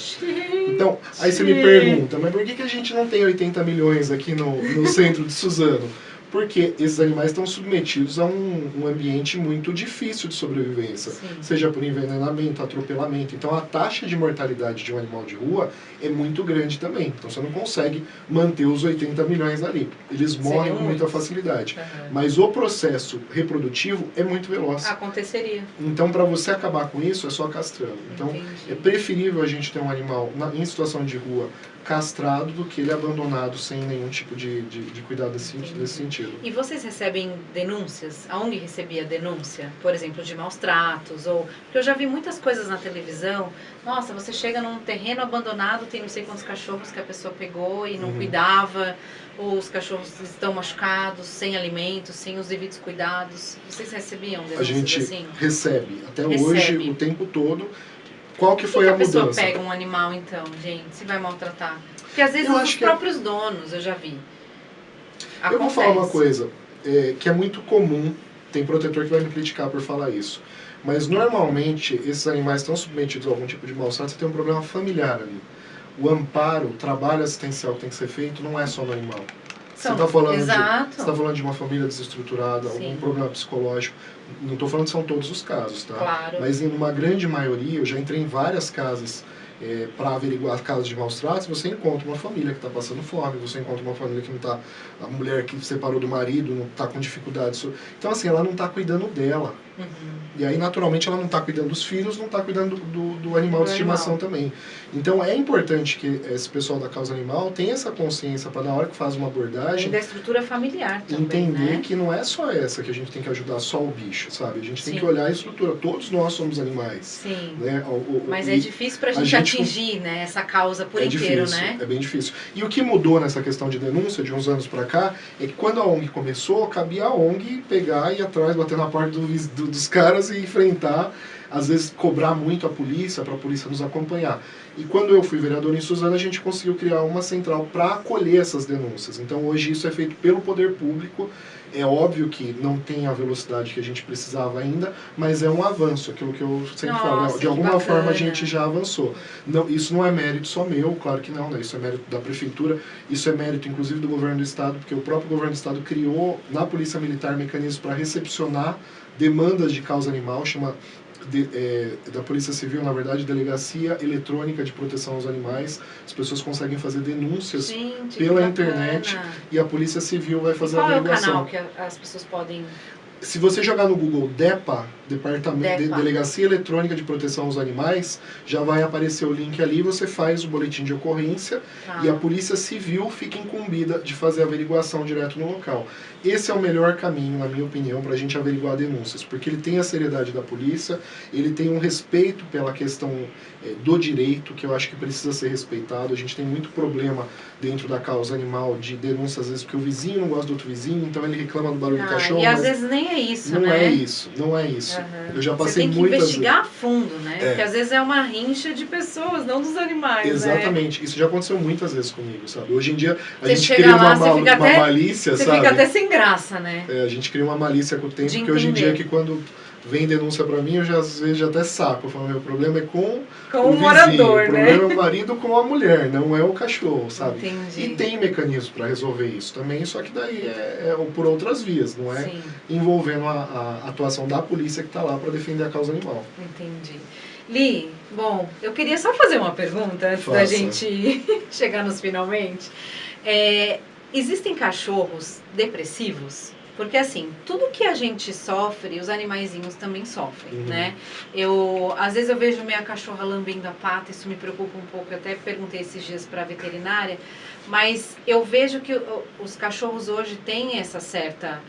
Então, aí você me pergunta, mas por que, que a gente não tem 80 milhões aqui no, no centro de Suzano? Porque esses animais estão submetidos a um, um ambiente muito difícil de sobrevivência, Sim. seja por envenenamento, atropelamento. Então a taxa de mortalidade de um animal de rua é muito grande também. Então você não consegue manter os 80 milhões ali. Eles morrem com muita facilidade. Uhum. Mas o processo reprodutivo é muito veloz. Aconteceria. Então para você acabar com isso é só castrando. Então Entendi. é preferível a gente ter um animal na, em situação de rua castrado do que ele abandonado sem nenhum tipo de, de, de cuidado desse, desse sentido. E vocês recebem denúncias? A ONG recebia denúncia, por exemplo, de maus tratos? Ou... Porque eu já vi muitas coisas na televisão. Nossa, você chega num terreno abandonado, tem não sei quantos cachorros que a pessoa pegou e não Uhum. cuidava, ou os cachorros estão machucados, sem alimentos, sem os devidos cuidados. Vocês recebiam A denúncias gente assim? recebe até Recebe. hoje o tempo todo. Qual que foi que a a pessoa mudança? pega um animal então, gente, se vai maltratar? Porque às vezes os que- próprios donos, eu já vi. Eu vou falar uma Acontece. coisa é, que é muito comum, tem protetor que vai me criticar por falar isso. Mas normalmente esses animais estão submetidos a algum tipo de maus-trato, você tem um problema familiar ali. O amparo, o trabalho assistencial que tem que ser feito não é só no animal. Você está falando, de- você tá falando de uma família desestruturada, Sim. algum problema psicológico. Não estou falando que são todos os casos, tá? Claro. Mas em uma grande maioria, eu já entrei em várias casas para averiguar casos de maus tratos, você encontra uma família que está passando fome, você encontra uma família que não está... A mulher que separou do marido não está com dificuldades. Então, assim, ela não está cuidando dela. Uhum. E aí, naturalmente, ela não está cuidando dos filhos, não está cuidando do, do, do animal Do de estimação também. Então, é importante que esse pessoal da causa animal tenha essa consciência para, na hora que faz uma E abordagem, da estrutura familiar também, entender né? que não é só essa que a gente tem que ajudar só o bicho, sabe? A gente tem Sim. que olhar a estrutura. Todos nós somos animais. Sim. Né? O- o- Mas e é difícil pra a gente, atingir, né, essa causa por é inteiro, difícil, né? É bem difícil. E o que mudou nessa questão de denúncia de uns anos pra cá é que quando a ONG começou, cabia a ONG pegar e ir atrás, bater na porta do, do- dos caras e enfrentar às vezes, cobrar muito a polícia, para a polícia nos acompanhar. E quando eu fui vereador em Suzano, a gente conseguiu criar uma central para acolher essas denúncias. Então, hoje, isso é feito pelo poder público. É óbvio que não tem a velocidade que a gente precisava ainda, mas é um avanço, aquilo que eu sempre Nossa, falo. Né? De alguma bacana. forma, a gente já avançou. Não, isso não é mérito só meu, claro que não, né? isso é mérito da prefeitura, isso é mérito, inclusive, do governo do estado, porque o próprio governo do estado criou na Polícia Militar mecanismos para recepcionar demandas de causa animal, chama de, é, da Polícia Civil, na verdade, Delegacia Eletrônica de Proteção aos Animais. As pessoas conseguem fazer denúncias Gente, pela internet e a Polícia Civil vai fazer Qual a é o averiguação. canal que as pessoas podem... Se você jogar no Google DEPA, Departamento de. Delegacia Eletrônica de Proteção aos Animais, já vai aparecer o link ali, você faz o boletim de ocorrência Tá. e a Polícia Civil fica incumbida de fazer a averiguação direto no local. Esse é o melhor caminho, na minha opinião, para a gente averiguar denúncias, porque ele tem a seriedade da polícia, ele tem um respeito pela questão eh, do direito, que eu acho que precisa ser respeitado. A gente tem muito problema dentro da causa animal de denúncia, às vezes, porque o vizinho não gosta do outro vizinho, então ele reclama do barulho do Ah, cachorro. e às vezes nem é isso, não né? é isso, não é isso. Aham. Eu já Você passei tem que investigar a fundo, né? É. Porque às vezes é uma rincha de pessoas, não dos animais, né? Exatamente, isso já aconteceu muitas vezes comigo, sabe? Hoje em dia a Você gente cria lá, uma, você mal- uma até- malícia, Você sabe? fica até sem graça, né? É, a gente cria uma malícia com o tempo, De porque hoje em dia entender. que quando vem denúncia pra mim, eu já às vezes já até saco. Eu falo, meu problema é com Com o o vizinho, morador, o né? problema é o marido com a mulher, não é o cachorro, sabe? Entendi. E tem mecanismos para resolver isso também, só que daí é, é por outras vias, não é Sim, envolvendo a, a atuação da polícia que está lá para defender a causa animal. entendi. Li, bom, eu queria só fazer uma pergunta antes da Faça. gente [laughs] chegar nos finalmente. É, existem cachorros depressivos? Porque assim, tudo que a gente sofre, os animaizinhos também sofrem, Uhum. né? Eu, às vezes eu vejo minha cachorra lambendo a pata, isso me preocupa um pouco. Eu até perguntei esses dias para a veterinária, mas eu vejo que os cachorros hoje têm essa certa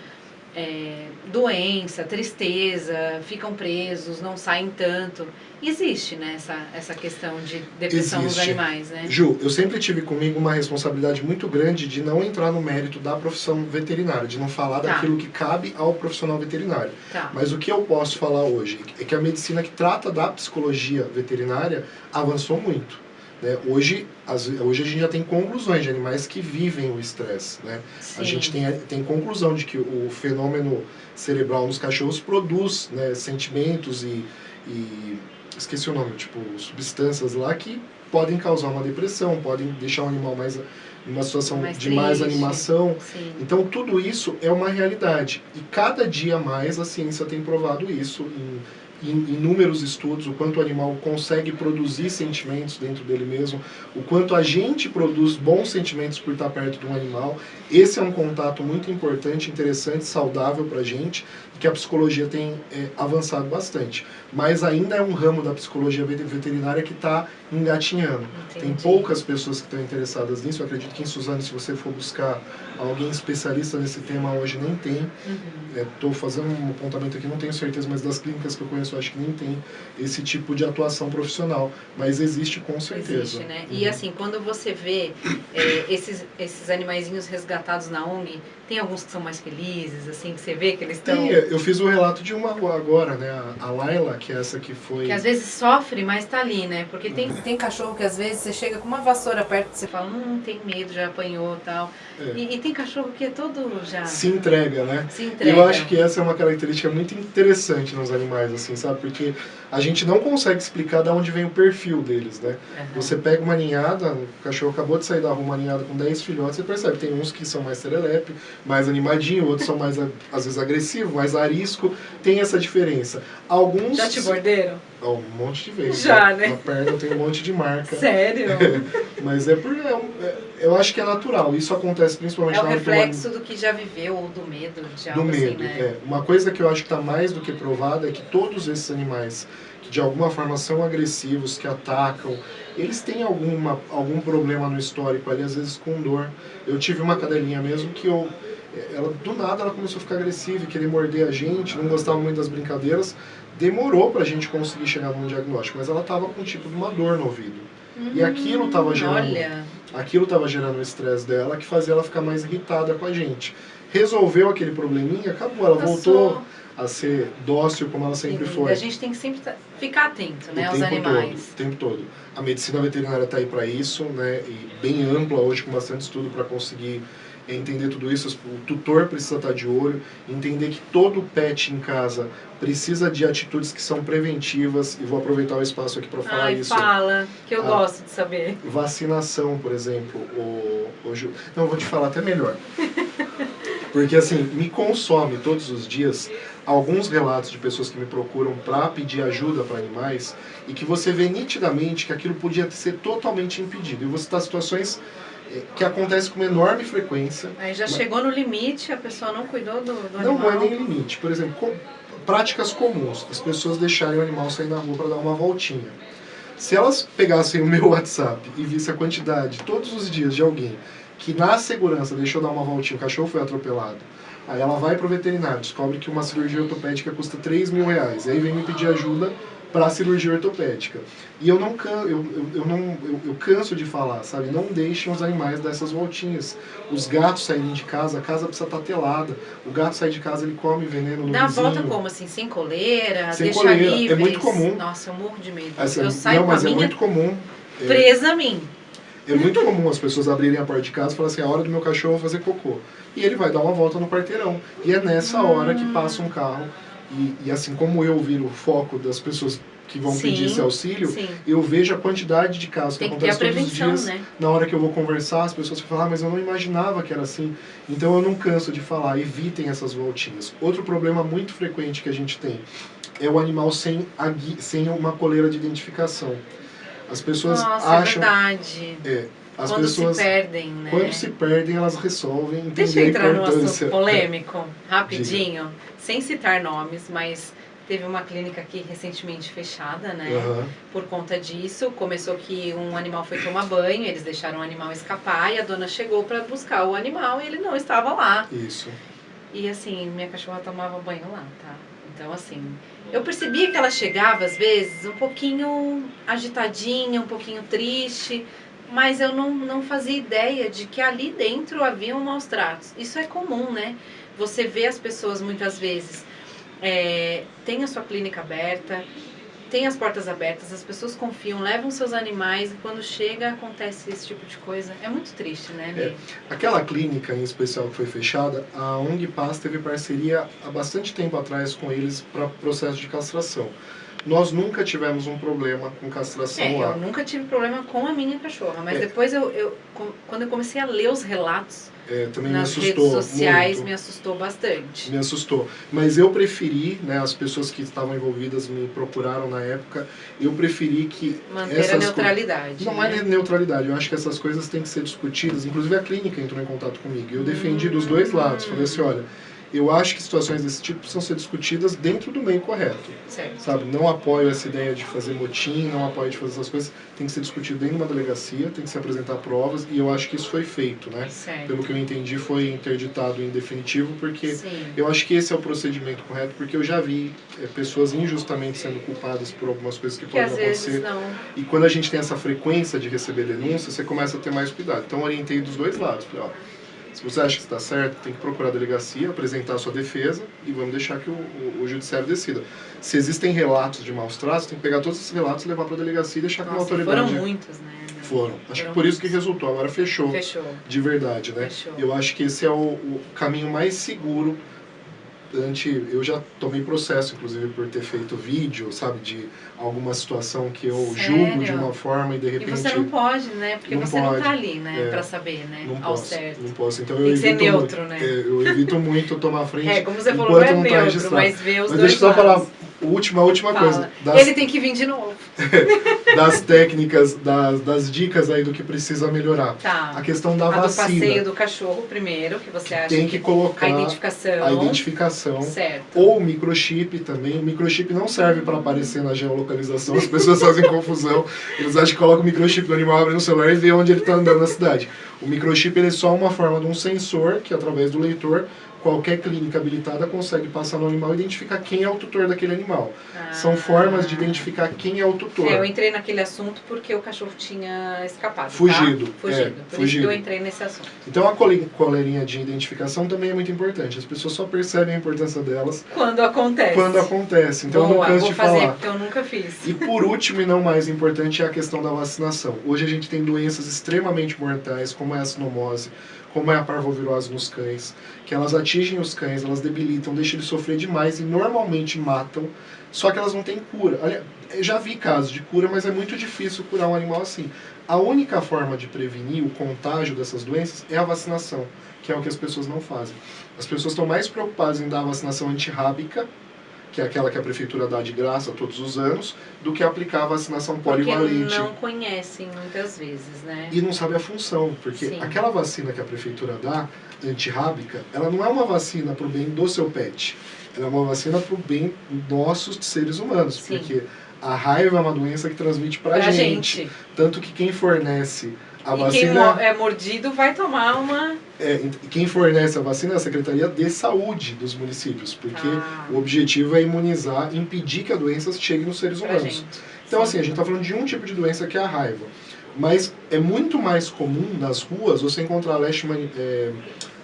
é, doença, tristeza, ficam presos, não saem tanto. Existe, né, essa, essa questão de depressão nos Existe. animais, né? Ju, eu sempre tive comigo uma responsabilidade muito grande de não entrar no mérito da profissão veterinária, de não falar Tá. daquilo que cabe ao profissional veterinário. Tá. Mas o que eu posso falar hoje é que a medicina que trata da psicologia veterinária avançou muito. Né? Hoje, as- hoje a gente já tem conclusões de animais que vivem o estresse. Né? A gente tem, tem conclusão de que o fenômeno cerebral nos cachorros produz né, sentimentos e, e esqueci o nome, tipo substâncias lá que podem causar uma depressão, podem deixar o animal mais numa situação Mais de mais animação. Sim. Então tudo isso é uma realidade e cada dia mais a ciência tem provado isso em, em inúmeros estudos, o quanto o animal consegue produzir sentimentos dentro dele mesmo, o quanto a gente produz bons sentimentos por estar perto de um animal. Esse é um contato muito importante, interessante, saudável para a gente, e que a psicologia tem é, avançado bastante. Mas ainda é um ramo da psicologia vet- veterinária que está engatinhando. Tem Entendi. poucas pessoas que estão interessadas nisso. Eu acredito que em Suzano, se você for buscar alguém especialista nesse tema hoje, nem tem. Uhum. Estou fazendo um apontamento aqui, não tenho certeza, mas das clínicas que eu conheço, eu acho que nem tem esse tipo de atuação profissional. Mas existe com certeza. Existe, né? E Uhum. assim, quando você vê é, esses, esses animaizinhos resgatados na ONG, tem alguns que são mais felizes, assim, que você vê que eles estão... Tem, eu fiz o relato de uma agora, né? A Laila, que é essa que foi. Que às vezes sofre, mas tá ali, né? Porque tem, tem cachorro que às vezes você chega com uma vassoura perto e você fala, hum, tem medo, já apanhou e tal. É, E, e tem cachorro que é todo já se entrega, né? se entrega. Eu acho que essa é uma característica muito interessante nos animais, assim, sabe? Porque a gente não consegue explicar de onde vem o perfil deles, né? Aham. Você pega uma ninhada, o cachorro acabou de sair da rua, uma ninhada com 10 filhotes, você percebe, tem uns que são mais serelepe, mais animadinho, outros são mais, às vezes, agressivos, mais arisco, tem essa diferença. Alguns... Já te morderam? Ó, um monte de vezes. Já, né? Na perna eu tenho um monte de marca. Sério? [laughs] Mas é por... é é- eu acho que é natural, isso acontece principalmente É o na hora que o reflexo do que já viveu ou do medo de do algo medo. assim, né? é. Uma coisa que eu acho que está mais do que provada é que todos esses animais que de alguma forma são agressivos, que atacam, eles têm alguma, algum problema no histórico ali, às vezes com dor. Eu tive uma cadelinha mesmo que eu. Ela, do nada ela começou a ficar agressiva e querer morder a gente, não gostava muito das brincadeiras. Demorou pra gente conseguir chegar num diagnóstico, mas ela tava com tipo de uma dor no ouvido. E aquilo tava gerando- Hum, Olha, Aquilo estava gerando o estresse dela, que fazia ela ficar mais irritada com a gente. Resolveu aquele probleminha, acabou. Ela passou. voltou a ser dócil como ela sempre Sim, foi. A gente tem que sempre tá- ficar atento, né, o aos animais. Todo, o tempo todo. A medicina veterinária está aí para isso, né? E bem ampla hoje, com bastante estudo para conseguir entender tudo isso. O tutor precisa estar de olho, entender que todo pet em casa precisa de atitudes que são preventivas. E vou aproveitar o espaço aqui para falar Ai, isso. fala, que eu Ah. gosto de saber. Vacinação, por exemplo, o, o Ju- Não, vou te falar até melhor. [laughs] Porque assim, me consome todos os dias alguns relatos de pessoas que me procuram para pedir ajuda para animais e que você vê nitidamente que aquilo podia ser totalmente impedido. E você está situações eh, que acontecem com uma enorme frequência. Aí já Mas- chegou no limite, a pessoa não cuidou do, do Não, não animal. é nem limite. Por exemplo, com- práticas comuns. As pessoas deixarem o animal sair na rua para dar uma voltinha. Se elas pegassem o meu [laughs] WhatsApp e vissem a quantidade todos os dias de alguém que na segurança deixou dar uma voltinha, o cachorro foi atropelado, aí ela vai pro veterinário, descobre que uma cirurgia ortopédica custa 3 mil reais, aí vem me pedir ajuda para a cirurgia ortopédica. E eu não, can, eu, eu, eu não eu, eu canso de falar, sabe? Não deixem os animais dessas voltinhas. Os gatos saírem de casa, a casa precisa estar telada. O gato sai de casa, ele come veneno no Dá vizinho. volta como assim, sem coleira, Sem deixa coleira, é livres. muito comum. Nossa, eu morro de medo. Essa- eu saio não, com a mas é minha muito comum. É, presa a mim. É muito comum as pessoas abrirem a porta de casa e falarem assim, a hora do meu cachorro fazer cocô. E ele vai dar uma volta no quarteirão. E é nessa hora que passa um carro. E, e assim como eu viro o foco das pessoas que vão Sim, pedir esse auxílio, Sim. eu vejo a quantidade de casos que que ter a acontecem todos os dias. né? Na hora que eu vou conversar, as pessoas falam, ah, mas eu não imaginava que era assim. Então eu não canso de falar, evitem essas voltinhas. Outro problema muito frequente que a gente tem é o animal sem, sem uma coleira de identificação. As pessoas Nossa, acham... é verdade. É, as Quando pessoas, se perdem, né? quando se perdem, elas resolvem entender Deixa eu entrar importância. assunto polêmico, rapidinho, sem citar nomes, mas teve uma clínica aqui recentemente fechada, né? Aham, Por conta disso, começou que um animal foi tomar banho, eles deixaram o animal escapar e a dona chegou para buscar o animal e ele não estava lá. isso. E assim, minha cachorra tomava banho lá, tá? Então, assim, eu percebia que ela chegava às vezes um pouquinho agitadinha, um pouquinho triste, mas eu não, não fazia ideia de que ali dentro haviam maus tratos. Isso é comum, né? Você vê as pessoas muitas vezes, é, tem a sua clínica aberta, tem as portas abertas, as pessoas confiam, levam seus animais e quando chega acontece esse tipo de coisa. É muito triste, né, Lê? Aquela clínica em especial que foi fechada, a ONG Paz teve parceria há bastante tempo atrás com eles para processo de castração. Nós nunca tivemos um problema com castração É, lá. eu nunca tive problema com a minha cachorra, mas É. depois eu, eu- quando eu comecei a ler os relatos É, também me nas assustou redes sociais, muito. me assustou bastante. me assustou. Mas eu preferi, né, as pessoas que estavam envolvidas me procuraram na época, eu preferi que Manter a essas co- neutralidade. Não né? é neutralidade, eu acho que essas coisas têm que ser discutidas. Inclusive a clínica entrou em contato comigo. Eu defendi dos dois lados. Falei assim, olha, eu acho que situações desse tipo precisam ser discutidas dentro do meio correto. Certo. Sabe, não apoio essa ideia de fazer motim, não apoio de fazer essas coisas. Tem que ser discutido dentro de uma delegacia, tem que se apresentar provas, e eu acho que isso foi feito, né? Certo. Pelo que eu entendi, foi interditado em definitivo, porque Sim. eu acho que esse é o procedimento correto, porque eu já vi é, pessoas injustamente sendo culpadas por algumas coisas que Que podem acontecer. E quando a gente tem essa frequência de receber denúncia, você começa a ter mais cuidado. Então orientei dos dois lados. Falei, ó, se você acha que está certo, tem que procurar a delegacia, apresentar a sua defesa e vamos deixar que o, o, o judiciário decida. Se existem relatos de maus tratos, tem que pegar todos esses relatos, levar para a delegacia e deixar com a Nossa, autoridade. foram muitos, né? Foram. Acho Foram que por isso que resultou. Agora fechou, Fechou. de verdade, né? Fechou. Eu acho que esse é o, o caminho mais seguro ante eu já tomei processo inclusive por ter feito vídeo sabe de alguma situação que eu Sério? julgo de uma forma e de E repente você não pode, né? Porque Não você não pode. tá ali, né? É. Pra saber, né? não Ao posso certo. não posso então Tem eu que ser evito neutro, muito, né? é, eu evito muito tomar frente É, como você falou, não é não tá neutro, registrado. mas vê os mas dois deixa eu só falar última última Fala. coisa das, Ele tem que vir de novo. [laughs] das técnicas das, das dicas aí do que precisa melhorar Tá. a questão da a do vacina passeio do cachorro primeiro, que você acha tem que colocar a identificação. a identificação Certo. ou o microchip também. O microchip não serve para aparecer na geolocalização, as pessoas [laughs] fazem confusão. Eles acham que colocam o microchip no animal, abre no celular e vê onde ele está andando na cidade. O microchip ele é só uma forma de um sensor que, através do leitor, qualquer clínica habilitada consegue passar no animal e identificar quem é o tutor daquele animal. Ah. São formas de identificar quem é o tutor. É, eu entrei naquele assunto porque o cachorro tinha escapado. Fugido, Tá? Fugido. é, Por isso fugido. que eu entrei nesse assunto. Então a cole- coleirinha de identificação também é muito importante. As pessoas só percebem a importância delas Quando acontece. quando acontece. Então eu Boa, não canso vou de fazer falar. porque eu nunca fiz. E por último e não mais importante é a questão da vacinação. Hoje a gente tem doenças extremamente mortais, como é a sinomose, como é a parvovirose nos cães, que elas atingem os cães, elas debilitam, deixam eles sofrer demais e normalmente matam, só que elas não têm cura. Olha, já vi casos de cura, mas é muito difícil curar um animal assim. A única forma de prevenir o contágio dessas doenças é a vacinação, que é o que as pessoas não fazem. As pessoas estão mais preocupadas em dar a vacinação antirrábica, que é aquela que a prefeitura dá de graça todos os anos, do que aplicar a vacinação Porque polivalente. não conhecem muitas vezes, né? E não sabe a função, porque Sim. aquela vacina que a prefeitura dá, antirrábica, ela não é uma vacina para o bem do seu pet. Ela é uma vacina para o bem nossos seres humanos, Sim. porque a raiva é uma doença que transmite para Pra gente. gente. Tanto que quem fornece a e quem vacina mo- é mordido vai tomar uma. é, quem fornece a vacina é a Secretaria de Saúde dos municípios, porque Ah. o objetivo é imunizar, impedir que a doença chegue nos seres pra humanos. gente. Então, Sim. assim, a gente está falando de um tipo de doença que é a raiva. Mas é muito mais comum nas ruas você encontrar a leishman, é,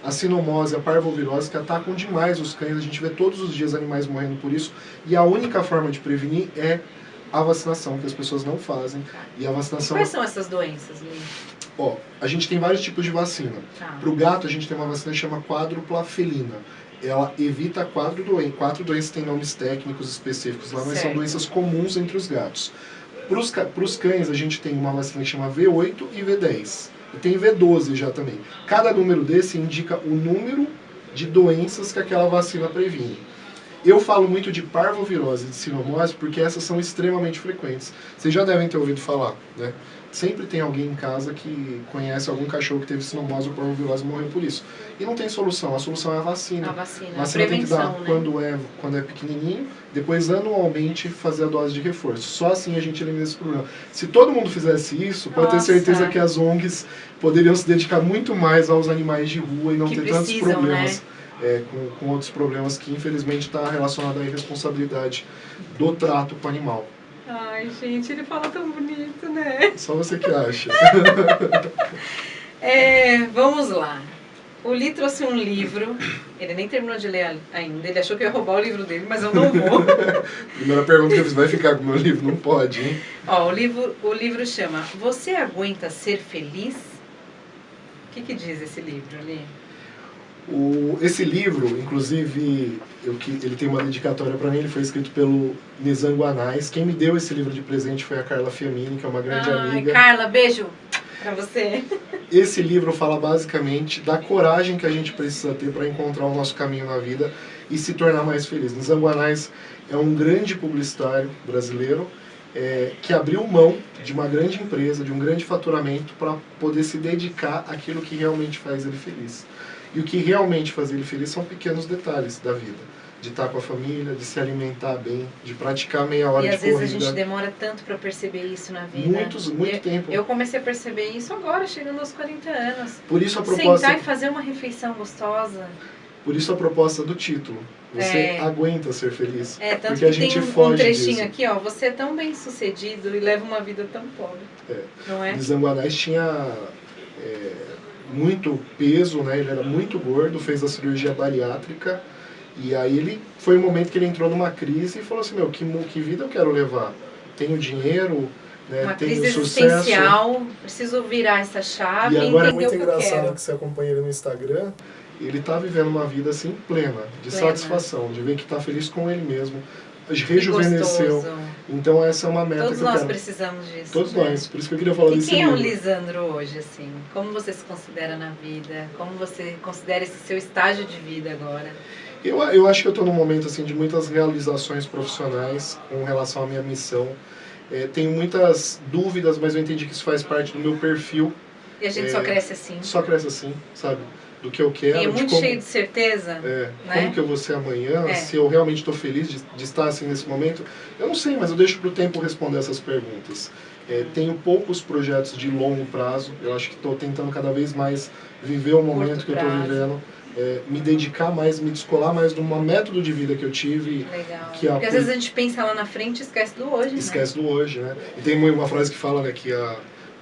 a sinomose, a parvovirose, que atacam demais os cães. A gente vê todos os dias animais morrendo por isso. E a única forma de prevenir é a vacinação, que as pessoas não fazem. E a E vacinação... quais são essas doenças, Lili? Ó, a gente tem vários tipos de vacina. Tá. Para o gato, a gente tem uma vacina que chama quádrupla felina. Ela evita quatro, doen quatro doenças, tem nomes técnicos específicos lá, mas são Certo. doenças comuns entre os gatos. Para os cães, a gente tem uma vacina que chama V8 e V10. E tem V12 já também. Cada número desse indica o número de doenças que aquela vacina previne. Eu falo muito de parvovirose e de sinomose porque essas são extremamente frequentes. Vocês já devem ter ouvido falar, né? Sempre tem alguém em casa que conhece algum cachorro que teve sinomose ou parvovirose e morreu por isso. E não tem solução, a solução é a vacina. A vacina, A a vacina tem que dar né? quando é, quando é pequenininho, depois anualmente fazer a dose de reforço. Só assim a gente elimina esse problema. Se todo mundo fizesse isso, pode ter Nossa. certeza que as ONGs poderiam se dedicar muito mais aos animais de rua e não Que ter tantos precisam, problemas. é, com, com outros problemas que infelizmente está relacionado à irresponsabilidade do trato com o animal. Ai, gente, ele fala tão bonito, né? Só você que acha. [laughs] É, vamos lá. O Li trouxe um livro, ele nem terminou de ler ainda, ele achou que eu ia roubar o livro dele, mas eu não vou. [laughs] Primeira pergunta que eu fiz, vai ficar com o meu livro? Não pode, hein? Ó, o livro, o livro chama Você Aguenta Ser Feliz? O que, que diz esse livro, Li? O, esse livro, inclusive, eu, ele tem uma dedicatória para mim, ele foi escrito pelo Nizam Guanais. Quem me deu esse livro de presente foi a Carla Fiamini, que é uma grande Ai, amiga. Carla, beijo pra você. Esse livro fala basicamente da coragem que a gente precisa ter para encontrar o nosso caminho na vida e se tornar mais feliz. Nizam Guanais é um grande publicitário brasileiro é, que abriu mão de uma grande empresa, de um grande faturamento, para poder se dedicar àquilo que realmente faz ele feliz. E o que realmente faz ele feliz são pequenos detalhes da vida. De estar com a família, de se alimentar bem, de praticar meia hora E de às vezes a corrida. gente demora tanto pra perceber isso na vida. Muitos, muito eu, tempo. Eu comecei a perceber isso agora, chegando aos 40 anos. Por isso a proposta, Sentar e fazer uma refeição gostosa. por isso a proposta do título. Você É. aguenta ser feliz. É, tanto Porque a que tem gente um, um foge trechinho disso. aqui, ó. Você é tão bem sucedido e leva uma vida tão pobre. É. Não é? Nizanguanais tinha é, muito peso, né? Ele era muito gordo, fez a cirurgia bariátrica. E aí ele foi um momento que ele entrou numa crise e falou assim, meu, que, que vida eu quero levar? Tenho dinheiro, né? Uma tenho crise sucesso. existencial. Preciso virar essa chave E agora é muito o que engraçado quero. que você acompanha ele no Instagram, ele tá vivendo uma vida assim plena, de Plena. satisfação, de ver que tá feliz com ele mesmo, Que rejuvenesceu. Então essa é uma meta Todos que eu nós quero. precisamos disso. Todos né? nós, por isso que eu queria falar E desse quem é o livro. Lisandro hoje, assim? Como você se considera na vida? Como você considera esse seu estágio de vida agora? Eu, eu acho que eu estou num momento assim de muitas realizações profissionais com relação à minha missão. É, tenho muitas dúvidas, mas eu entendi que isso faz parte do meu perfil. E a gente É, só cresce assim. Só cresce assim, sabe? Do que eu quero, E é muito como, cheio de certeza. é, né? como que eu vou ser amanhã, É. se eu realmente estou feliz de, de estar assim nesse momento. Eu não sei, mas eu deixo para o tempo responder essas perguntas. É, tenho poucos projetos de longo prazo. Eu acho que estou tentando cada vez mais viver o momento Curto que eu estou vivendo. é, me dedicar mais, me descolar mais de um método de vida que eu tive. Legal. Que a- Porque às vezes a gente pensa lá na frente e esquece do hoje, né? Esquece do hoje, né? E tem uma frase que fala né, que a,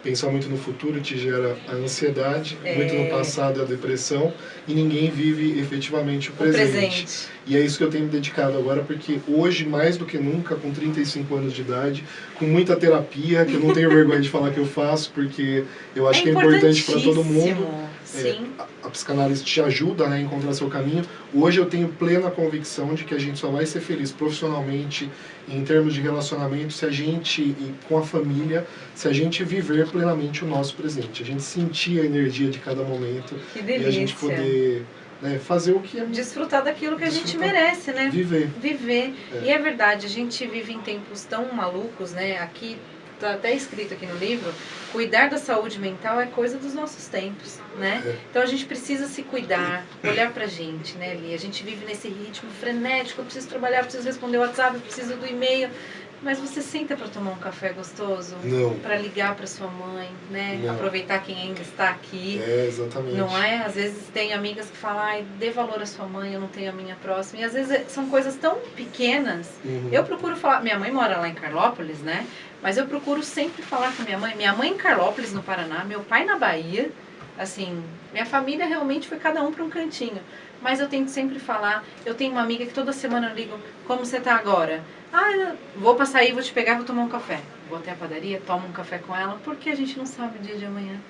pensar muito no futuro te gera a ansiedade, É. muito no passado a depressão, e ninguém vive efetivamente o O presente. presente. E é isso que eu tenho me dedicado agora, porque hoje, mais do que nunca, com 35 anos de idade, com muita terapia, que eu não tenho [laughs] vergonha de falar que eu faço, porque eu acho que é importante para todo mundo. Sim. A, a psicanálise te ajuda né, a encontrar seu caminho. Hoje eu tenho plena convicção de que a gente só vai ser feliz profissionalmente, em termos de relacionamento, se a gente, e com a família, se a gente viver plenamente o nosso presente. A gente sentir a energia de cada momento que e a delícia. gente poder né, fazer o que é Desfrutar daquilo que a gente Desfrutar. merece, né? viver. Viver. É. E é verdade, a gente vive em tempos tão malucos, né? Aqui, tá até escrito aqui no livro, cuidar da saúde mental é coisa dos nossos tempos, né? É. Então a gente precisa se cuidar, olhar pra gente, né, Li? A gente vive nesse ritmo frenético, eu preciso trabalhar, eu preciso responder o WhatsApp, eu preciso do e-mail. Mas você senta para tomar um café gostoso? Não. Para ligar para sua mãe, né? Não. Aproveitar quem ainda está aqui. É, exatamente. Não é? Às vezes tem amigas que falam, ai, dê valor à sua mãe, eu não tenho a minha próxima. E às vezes é- são coisas tão pequenas. Uhum. Eu procuro falar, minha mãe mora lá em Carlópolis, né? Mas eu procuro sempre falar com minha mãe. Minha mãe em Carlópolis, no Paraná, meu pai na Bahia. Assim, minha família realmente foi cada um para um cantinho. Mas eu tento sempre falar. Eu tenho uma amiga que toda semana eu ligo, como você tá agora? Ah, vou pra sair, vou te pegar, vou tomar um café. Vou até a padaria, tomo um café com ela, porque a gente não sabe o dia de amanhã,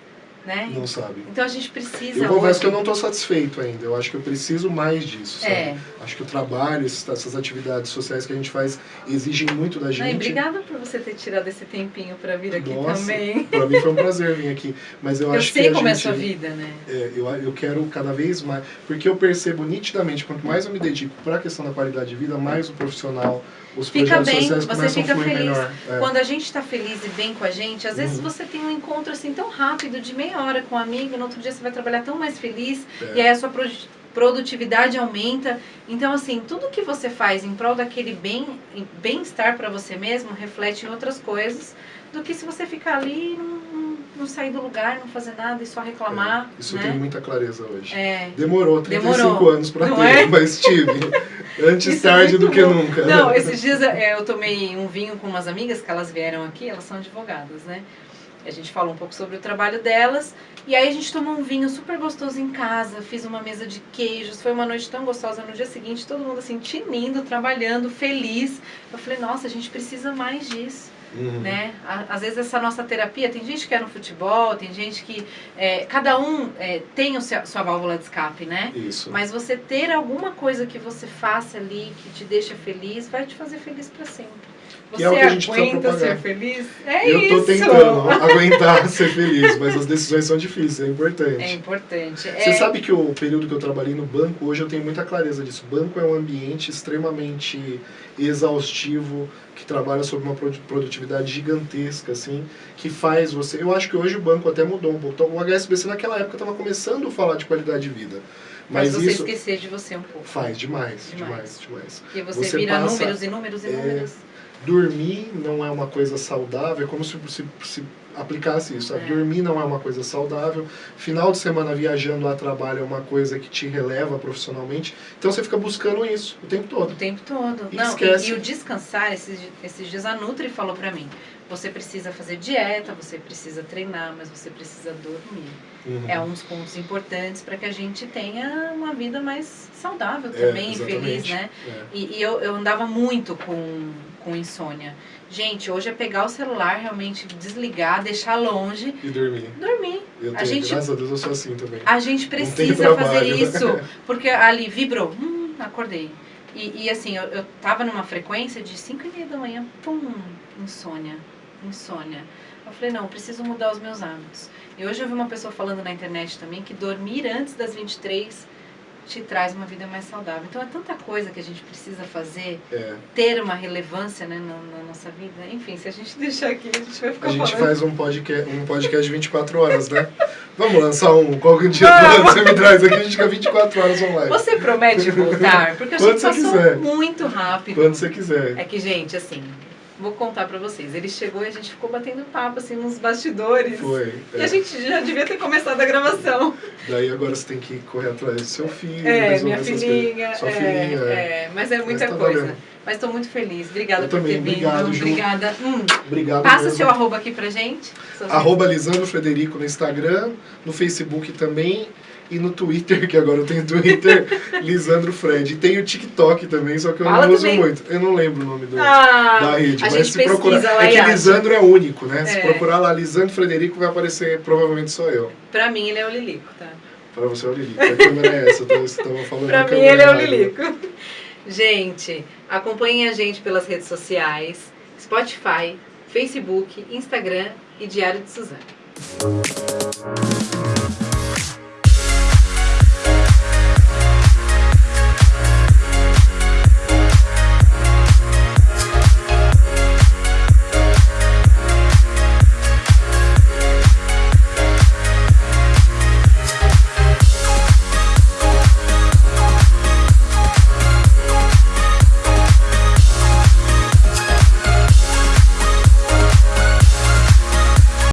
né? Não sabe. Então a gente precisa Eu confesso hoje... que eu não estou satisfeito ainda. Eu acho que eu preciso mais disso, sabe? É. Acho que o trabalho, essas atividades sociais que a gente faz exigem muito da gente. obrigada por você ter tirado esse tempinho para vir aqui Nossa, também. Pra mim foi um [laughs] prazer vir aqui. Mas eu, Eu, acho sei que a como é a gente, sua vida, né? é, eu, eu quero cada vez mais. Porque eu percebo nitidamente, quanto mais eu me dedico para a questão da qualidade de vida, mais o profissional, os Fica bem, você fica feliz. É. Quando a gente está feliz e bem com a gente, às vezes Uhum. você tem um encontro assim tão rápido, de meia hora com um amigo, no outro dia você vai trabalhar tão mais feliz, É. e aí a sua produ- produtividade aumenta. Então, assim, tudo que você faz em prol daquele bem- bem-estar para você mesmo reflete em outras coisas do que se você ficar ali e não, não, sair do lugar, não fazer nada e só reclamar. É, Isso né? tenho muita clareza hoje. É. Demorou 35 Demorou, anos para ter, é? mas tive. [laughs] Antes é tarde do que bom. nunca. Não, [laughs] esses dias é, eu tomei um vinho com umas amigas que elas vieram aqui, elas são advogadas, né? A gente falou um pouco sobre o trabalho delas. E aí a gente tomou um vinho super gostoso em casa, fiz uma mesa de queijos, foi uma noite tão gostosa. No dia seguinte, todo mundo assim, tinindo, trabalhando, feliz. Eu falei, nossa, a gente precisa mais disso, Uhum. né? Às vezes essa nossa terapia, tem gente que é no futebol, tem gente que... é, cada um é, tem o seu, sua válvula de escape, né? Isso. Mas você ter alguma coisa que você faça ali que te deixa feliz, vai te fazer feliz pra sempre. Você é o que a gente aguenta propagar. ser feliz? É eu tô isso! tentando [laughs] aguentar ser feliz, mas as decisões são difíceis, é importante. É importante. Você é, sabe que o período que eu trabalhei no banco, hoje eu tenho muita clareza disso. O banco é um ambiente extremamente exaustivo, que trabalha sob uma produ- produtividade gigantesca, assim, que faz você... Eu acho que hoje o banco até mudou um pouco. Então, o HSBC naquela época estava começando a falar de qualidade de vida. faz Mas você isso esquecer de você um pouco. faz demais, Demais. demais, demais. Porque você, Você vira passa- números e números e é, números. Dormir não é uma coisa saudável, é como se, se, se aplicasse isso. É. Dormir não é uma coisa saudável. Final de semana viajando a trabalho é uma coisa que te releva profissionalmente. Então você fica buscando isso o tempo O todo. tempo todo. E Não, esquece. E, e o descansar, esses, esses dias a Nutri falou pra mim, você precisa fazer dieta, você precisa treinar, mas você precisa dormir. Uhum. É um dos pontos importantes para que a gente tenha uma vida mais saudável É, também, e feliz, né? É. E, e eu, eu andava muito com, com insônia. Gente, hoje é pegar o celular, realmente desligar, deixar longe, E dormir. dormir. Eu A tenho, gente- graças a Deus eu sou assim também. A gente precisa fazer [laughs] isso, porque ali vibrou, hum, acordei. E, e assim, eu, eu tava numa frequência de 5 e meia da manhã, pum, insônia, insônia. Eu falei, não, preciso mudar os meus hábitos. E hoje eu vi uma pessoa falando na internet também que dormir antes das 23 te traz uma vida mais saudável. Então é tanta coisa que a gente precisa fazer, É. ter uma relevância né, na, na nossa vida. Enfim, se a gente [laughs] deixar aqui, a gente vai ficar A gente falando. faz um podcast, um podcast de 24 horas, né? [laughs] Vamos lançar um. Qual que é dia do Vamos. ano que você me traz aqui? A gente fica 24 horas online. Você promete voltar? Porque a gente passou quiser. muito rápido. Quando você quiser. É que, gente, assim, vou contar pra vocês. Ele chegou e a gente ficou batendo papo, assim, nos bastidores. Foi. E é. a gente já devia ter começado a gravação. Daí agora você tem que correr atrás do seu filho, É, minha filhinha. Sua é, filhinha, é. é, mas é muita tá coisa. valendo. Mas estou muito feliz. Obrigada Eu por também, ter vindo. obrigado. Obrigada. Hum, Obrigado passa mesmo. seu arroba aqui pra gente. Arroba Lisandro Frederico no Instagram, no Facebook também e no Twitter, que agora eu tenho Twitter, [laughs] Lisandro Fred. E tem o TikTok também, só que eu Fala não uso também. muito. Eu não lembro o nome do, Ah, da rede, mas se procurar. É que acha. Lisandro é único, né? Se É. procurar lá Lisandro Frederico, vai aparecer provavelmente só eu. Pra mim ele é o Lilico, tá? Pra você é o Lilico. A câmera é essa, então você tava falando Pra mim ele é o errada. Lilico. [laughs] Gente, acompanhem a gente pelas redes sociais, Spotify, Facebook, Instagram e Diário de Suzana.